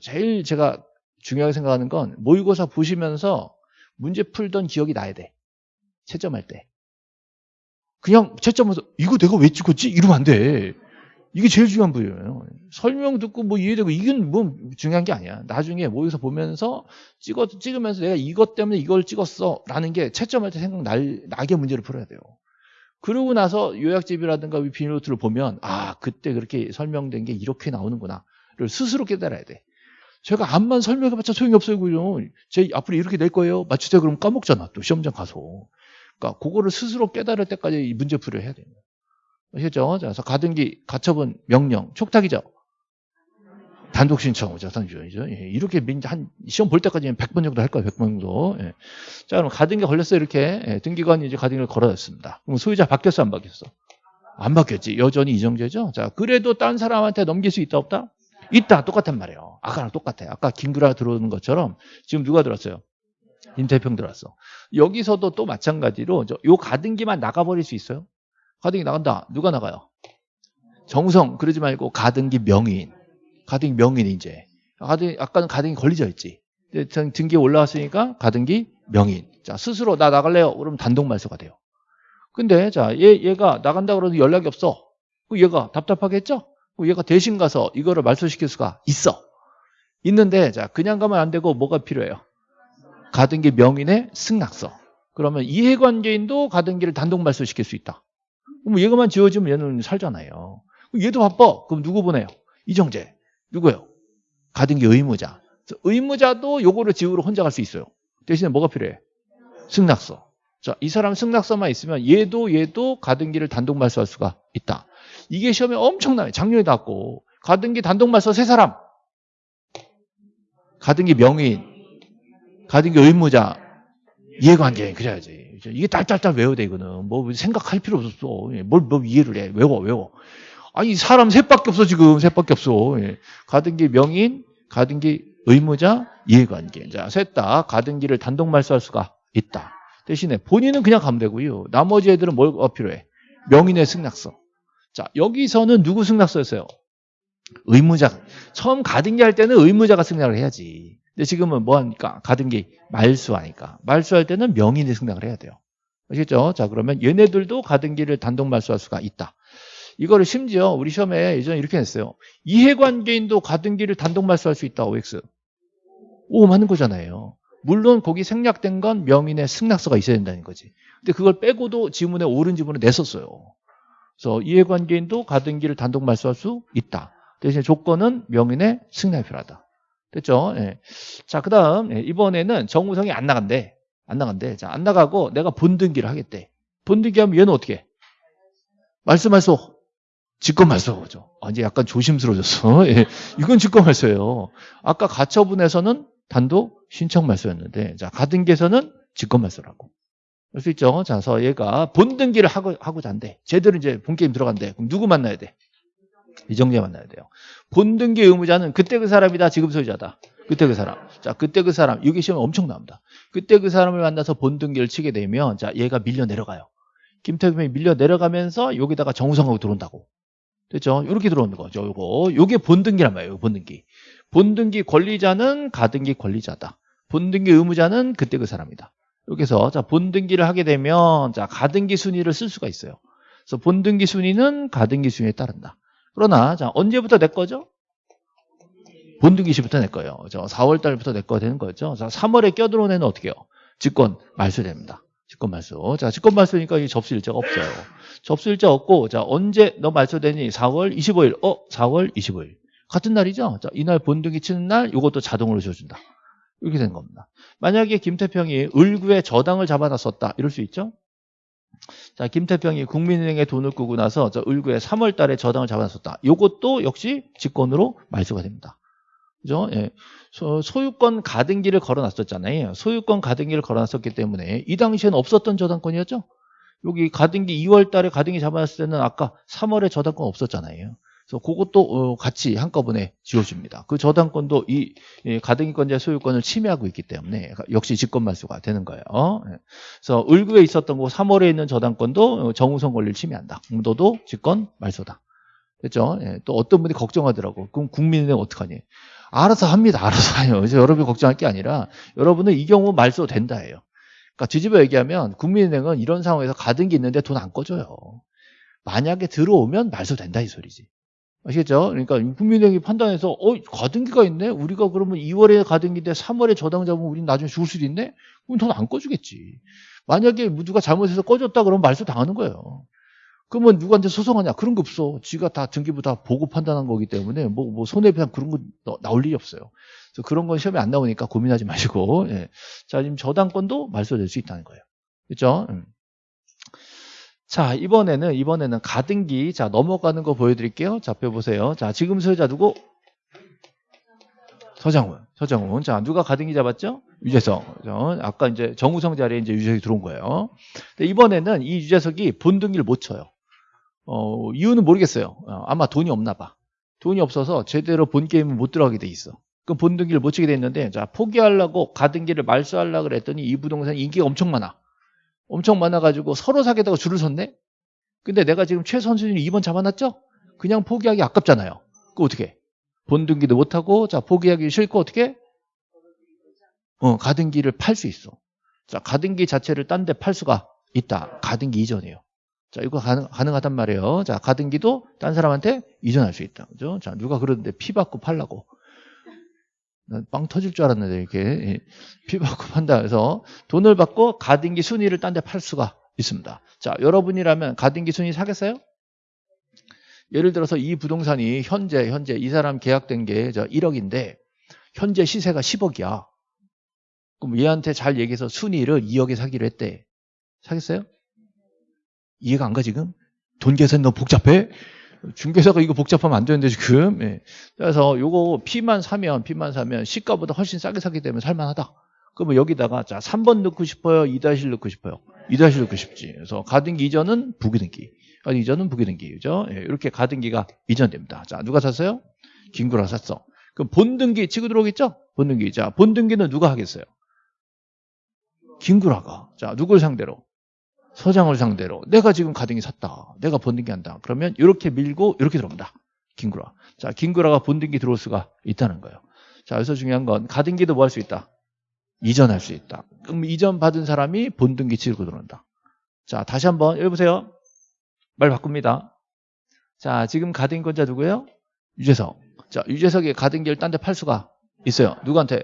제일 제가 중요하게 생각하는 건 모의고사 보시면서 문제 풀던 기억이 나야 돼. 채점할 때. 그냥 채점해서 이거 내가 왜 찍었지? 이러면 안돼 이게 제일 중요한 부분이에요. 설명 듣고 뭐 이해되고 이건 뭐 중요한 게 아니야. 나중에 모여서 보면서 찍어 찍으면서 내가 이것 때문에 이걸 찍었어라는 게 채점할 때 생각 날 나게 문제를 풀어야 돼요. 그러고 나서 요약집이라든가 비닐노트를 보면 아 그때 그렇게 설명된 게 이렇게 나오는구나를 스스로 깨달아야 돼. 제가 암만 설명해봤자 소용이 없어요, 그죠? 제 앞으로 이렇게 낼 거예요. 맞추세요. 그러면 까먹잖아. 또 시험장 가서. 그러니까 그거를 스스로 깨달을 때까지 문제 해야 돼요. 아시겠죠? 그래서 가등기, 가처분, 명령, 촉탁이죠. 단독 신청이죠. 단독이죠. 예, 이렇게 한 시험 볼 때까지 100번 정도 할 거예요. 100번 정도. 예. 자, 그럼 가등기 걸렸어요. 이렇게 예, 등기관이 이제 가등기를 걸어놨습니다. 그럼 소유자 바뀌었어, 안 바뀌었어? 안 바뀌었지. 여전히 이정재죠. 자, 그래도 딴 사람한테 넘길 수 있다, 없다? 있다. 똑같단 말이에요. 아까랑 똑같아요. 아까 김구라 들어오는 것처럼 지금 누가 들었어요? 임태평 들어왔어. 여기서도 또 마찬가지로 요 가등기만 나가버릴 수 있어요? 가등기 나간다. 누가 나가요? 정성 그러지 말고 가등기 명인. 가등기 명인 이제. 가등 아까는 가등기 걸리져 있지. 등기에 올라왔으니까 가등기 명인. 자 스스로 나 나갈래요. 그러면 단독 말소가 돼요. 근데 자 얘 얘가 나간다 그러는 연락이 없어. 그 얘가 답답하겠죠? 얘가 대신 가서 이거를 말소시킬 수가 있어. 있는데 자 그냥 가면 안 되고 뭐가 필요해요? 가등기 명인의 승낙서. 그러면 이해관계인도 가등기를 단독 말소시킬 수 있다. 그럼 얘가만 지워지면 얘는 살잖아요. 얘도 바빠. 그럼 누구 보내요? 이정재. 누구요? 가등기 의무자. 의무자도 요거를 지우러 혼자 갈 수 있어요. 대신에 뭐가 필요해? 승낙서. 자, 이 사람 승낙서만 있으면 얘도 얘도 가등기를 단독 말소할 수가 있다. 이게 시험에 엄청나요. 작년에 나왔고 가등기 단독 말소 세 사람. 가등기 명인, 가등기 의무자, 이해관계 그래야지. 이게 딸딸딸 외워야 돼 이거는. 뭐 생각할 필요 없었어. 뭘, 뭘 이해를 해. 외워 외워. 아니 사람 셋밖에 없어 지금 셋밖에 없어. 예. 가등기 명인, 가등기 의무자, 이해관계. 자, 셋 다 가등기를 단독 말소할 수가 있다. 대신에 본인은 그냥 가면 되고요. 나머지 애들은 뭐가 필요해? 명인의 승낙서. 자, 여기서는 누구 승낙서였어요? 의무자. 처음 가등기 할 때는 의무자가 승낙을 해야지. 근데 지금은 뭐 하니까? 가등기 말수하니까. 말수할 때는 명인이 승낙을 해야 돼요. 아시겠죠? 자, 그러면 얘네들도 가등기를 단독 말수할 수가 있다. 이거를 심지어 우리 시험에 예전에 이렇게 냈어요. 이해관계인도 가등기를 단독 말소할 수 있다. OX. 오, 맞는 거잖아요. 물론 거기 생략된 건 명인의 승낙서가 있어야 된다는 거지. 근데 그걸 빼고도 지문에 옳은 지문을 냈었어요. 그래서 이해관계인도 가등기를 단독 말소할 수 있다. 대신 조건은 명인의 승낙이 필요하다. 됐죠? 예. 자, 그 다음, 예, 이번에는 정우성이 안 나간대. 안 나간대. 자, 안 나가고 내가 본등기를 하겠대. 본등기 하면 얘는 어떻게 해? 말소, 말소. 직권 말소죠. 아, 이제 약간 조심스러워졌어. 예. 이건 직권 말소예요. 아까 가처분에서는 단독 신청 말소였는데, 자, 가등기에서는 직권 말소라고. 알수 있죠? 자, 그래서 얘가 본등기를 하고, 하고자 한대. 제대로 이제 본게임 들어간대. 그럼 누구 만나야 돼? 이정재 만나야 돼요. 본등기 의무자는 그때 그 사람이다. 지금 소유자다. 그때 그 사람. 자, 그때 그 사람. 이게 시험에 엄청 나옵니다. 그때 그 사람을 만나서 본등기를 치게 되면 자, 얘가 밀려 내려가요. 김태균이 밀려 내려가면서 여기다가 정우성하고 들어온다고. 됐죠? 이렇게 들어오는 거죠. 요거. 요게 본등기란 말이에요. 본등기. 본등기 권리자는 가등기 권리자다. 본등기 의무자는 그때 그 사람이다. 이렇게 해서 자, 본등기를 하게 되면 자, 가등기 순위를 쓸 수가 있어요. 그래서 본등기 순위는 가등기 순위에 따른다. 그러나 자 언제부터 내 거죠? 본등기 시부터 낼 거예요. 저 4월 달부터 내 거 되는 거죠. 자 3월에 껴들어온 애는 어떻게 해요? 직권 말소됩니다. 직권 말소. 자 직권 말소니까 이 접수 일자가 없어요. 접수 일자 없고 자 언제 너 말소되니? 4월 25일. 어 4월 25일. 같은 날이죠. 자 이날 본등기 치는 날 이것도 자동으로 줘준다. 이렇게 된 겁니다. 만약에 김태평이 을구에 저당을 잡아놨었다. 이럴 수 있죠? 자, 김태평이 국민은행에 돈을 끄고 나서 저 을구에 3월 달에 저당을 잡아놨었다. 이것도 역시 직권으로 말소가 됩니다. 그죠? 예. 소, 소유권 가등기를 걸어놨었잖아요. 소유권 가등기를 걸어놨었기 때문에 이 당시에는 없었던 저당권이었죠? 여기 가등기 2월 달에 가등기 잡아놨을 때는 아까 3월에 저당권 없었잖아요. 그래서 그것도 어, 같이 한꺼번에 지워줍니다. 그 저당권도 이 가등기권자 소유권을 침해하고 있기 때문에 역시 직권말소가 되는 거예요. 예. 그래서 을구에 있었던 거 3월에 있는 저당권도 정우성 권리를 침해한다. 너도 직권말소다. 됐죠? 예. 또 어떤 분이 걱정하더라고. 그럼 국민은행 어떡하니? 알아서 합니다. 알아서 해요. 그래서 여러분이 걱정할 게 아니라 여러분은 이 경우 말소 된다 해요. 그러니까 뒤집어 얘기하면 국민은행은 이런 상황에서 가등기 있는데 돈 안 꺼줘요. 만약에 들어오면 말소 된다 이 소리지. 아시겠죠? 그러니까 국민은행이 판단해서 어 가등기가 있네. 우리가 그러면 2월에 가등기인데 3월에 저당 잡으면 우리는 나중에 죽을 수도 있네. 그럼 돈 안 꺼주겠지. 만약에 누가 잘못해서 꺼줬다 그러면 말소 당하는 거예요. 그러면 누구한테 소송하냐? 그런 거 없어. 지가 다 등기부 다 보고 판단한 거기 때문에 뭐, 뭐 손해배상 그런 거 나올 일이 없어요. 그래서 그런 건 시험에 안 나오니까 고민하지 마시고. 예. 자, 지금 저당권도 말소될 수 있다는 거예요. 그렇죠? 음. 자, 이번에는, 이번에는 가등기. 자, 넘어가는 거 보여드릴게요. 자, 펴보세요. 자, 지금 소유자 누구? 서장훈. 서장훈. 자, 누가 가등기 잡았죠? 유재석. 아까 이제 정우성 자리에 이제 유재석이 들어온 거예요. 근데 이번에는 이 유재석이 본등기를 못 쳐요. 어, 이유는 모르겠어요. 어, 아마 돈이 없나 봐. 돈이 없어서 제대로 본 게임은 못 들어가게 돼 있어. 그럼 본등기를 못 치게 됐는데, 자, 포기하려고 가등기를 말소하려고 그랬더니 이 부동산 인기가 엄청 많아. 엄청 많아가지고 서로 사겠다고 줄을 섰네? 근데 내가 지금 최선수준이 2번 잡아놨죠? 그냥 포기하기 아깝잖아요. 그 어떻게? 본등기도 못하고, 자, 포기하기 싫고, 어떻게? 어, 가등기를 팔 수 있어. 자, 가등기 자체를 딴 데 팔 수가 있다. 가등기 이전이에요. 자, 이거 가능, 가능하단 말이에요. 자, 가등기도 딴 사람한테 이전할 수 있다. 그죠? 자, 누가 그러는데 피 받고 팔라고. 난빵 터질 줄 알았는데 이렇게 예, 피 받고 판다 해서 돈을 받고 가등기 순위를 딴 데 팔 수가 있습니다. 자, 여러분이라면 가등기 순위 사겠어요? 예를 들어서 이 부동산이 현재 현재 이 사람 계약된 게저 1억인데 현재 시세가 10억이야. 그럼 얘한테 잘 얘기해서 순위를 2억에 사기로 했대. 사겠어요? 이해가 안 가 지금? 돈 계산 너무 복잡해? 중개사가 이거 복잡하면 안 되는데 지금. 예. 그래서 요거 P만 사면 P만 사면 시가보다 훨씬 싸게 사기 때문에 살만하다. 그러면 여기다가 자 3번 넣고 싶어요, 2다시 넣고 싶어요. 2다시 넣고 싶지. 그래서 가등기 이전은 부기등기. 가등기 이전은 부기등기. 그죠? 예, 이렇게 가등기가 이전됩니다. 자, 누가 샀어요? 김구라 샀어. 그럼 본등기 치고 들어오겠죠? 본등기. 자, 본등기는 누가 하겠어요? 김구라가. 자, 누굴 상대로? 서장을 상대로. 내가 지금 가등기 샀다. 내가 본등기 한다. 그러면 이렇게 밀고 이렇게 들어옵니다. 김구라. 자, 김구라가 본등기 들어올 수가 있다는 거예요. 자, 여기서 중요한 건 가등기도 뭐 할 수 있다? 이전할 수 있다. 그럼 이전 받은 사람이 본등기 치고 들어온다. 자, 다시 한번 여기 보세요. 말 바꿉니다. 자, 지금 가등기권자 누구예요? 유재석. 자, 유재석이 가등기를 딴 데 팔 수가 있어요. 누구한테?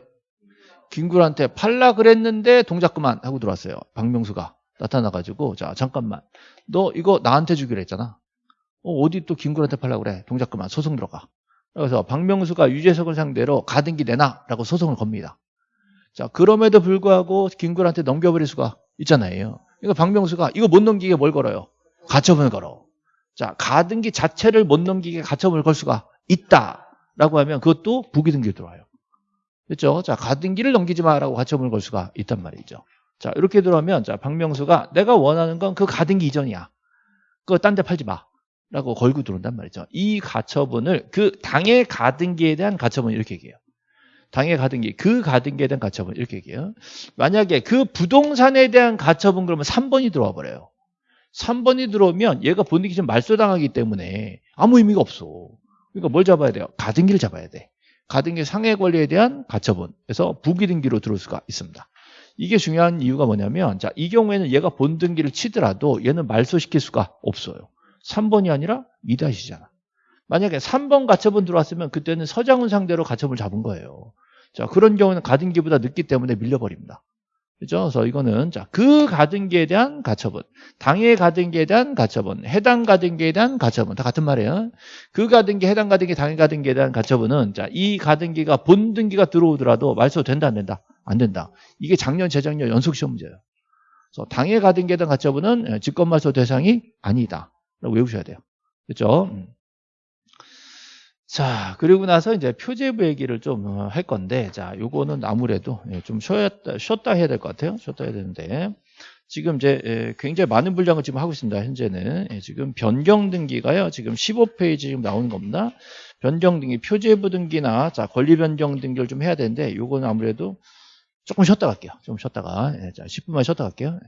김구라한테 팔라 그랬는데 동작 그만 하고 들어왔어요. 박명수가 나타나가지고 자 잠깐만 너 이거 나한테 주기로 했잖아. 어, 어디 또 김구라한테 팔라 그래? 동작 그만 소송 들어가. 그래서 박명수가 유재석을 상대로 가등기 내놔라고 소송을 겁니다. 자 그럼에도 불구하고 김구라한테 넘겨버릴 수가 있잖아요. 그러니까 박명수가 이거 못 넘기게 뭘 걸어요? 가처분을 걸어. 자 가등기 자체를 못 넘기게 가처분을 걸 수가 있다라고 하면 그것도 부기등기로 들어와요. 그렇죠? 자, 가등기를 넘기지 마라고 가처분을 걸 수가 있단 말이죠. 자, 이렇게 들어오면 자, 박명수가 내가 원하는 건 그 가등기 이전이야. 그거 딴 데 팔지 마. 라고 걸고 들어온단 말이죠. 이 가처분을 그 당의 가등기에 대한 가처분 이렇게 얘기해요. 당의 가등기, 그 가등기에 대한 가처분 이렇게 얘기해요. 만약에 그 부동산에 대한 가처분 그러면 3번이 들어와 버려요. 3번이 들어오면 얘가 본인이 좀 말소당하기 때문에 아무 의미가 없어. 그러니까 뭘 잡아야 돼요? 가등기를 잡아야 돼. 가등기 상해 권리에 대한 가처분에서 부기등기로 들어올 수가 있습니다. 이게 중요한 이유가 뭐냐면 자, 이 경우에는 얘가 본등기를 치더라도 얘는 말소시킬 수가 없어요. 3번이 아니라 2다시잖아. 만약에 3번 가처분 들어왔으면 그때는 서장훈 상대로 가처분을 잡은 거예요. 자, 그런 경우는 가등기보다 늦기 때문에 밀려버립니다. 그죠? 그래서 이거는 자, 그 가등기에 대한 가처분, 당의 가등기에 대한 가처분, 해당 가등기에 대한 가처분 다 같은 말이에요. 그 가등기, 해당 가등기, 당의 가등기에 대한 가처분은 자, 이 가등기가 본등기가 들어오더라도 말소 된다 안 된다? 안 된다. 이게 작년, 재작년 연속 시험 문제예요. 그래서 당의 가등기에 대한 가처분은 직권 말소 대상이 아니다. 라고 외우셔야 돼요. 그렇죠? 음. 자, 그리고 나서 이제 표제부 얘기를 좀 할 건데, 자, 요거는 아무래도 예, 좀 쉬었다, 쉬었다 해야 될 것 같아요. 쉬었다 해야 되는데, 지금 이제 예, 굉장히 많은 분량을 지금 하고 있습니다. 현재는. 예, 지금 변경 등기가요. 지금 15페이지 지금 나오는 겁니다. 변경 등기, 표제부 등기나, 자, 권리 변경 등기를 좀 해야 되는데, 요거는 아무래도 조금 쉬었다 갈게요. 좀 쉬었다가. 자, 10분만 쉬었다 갈게요.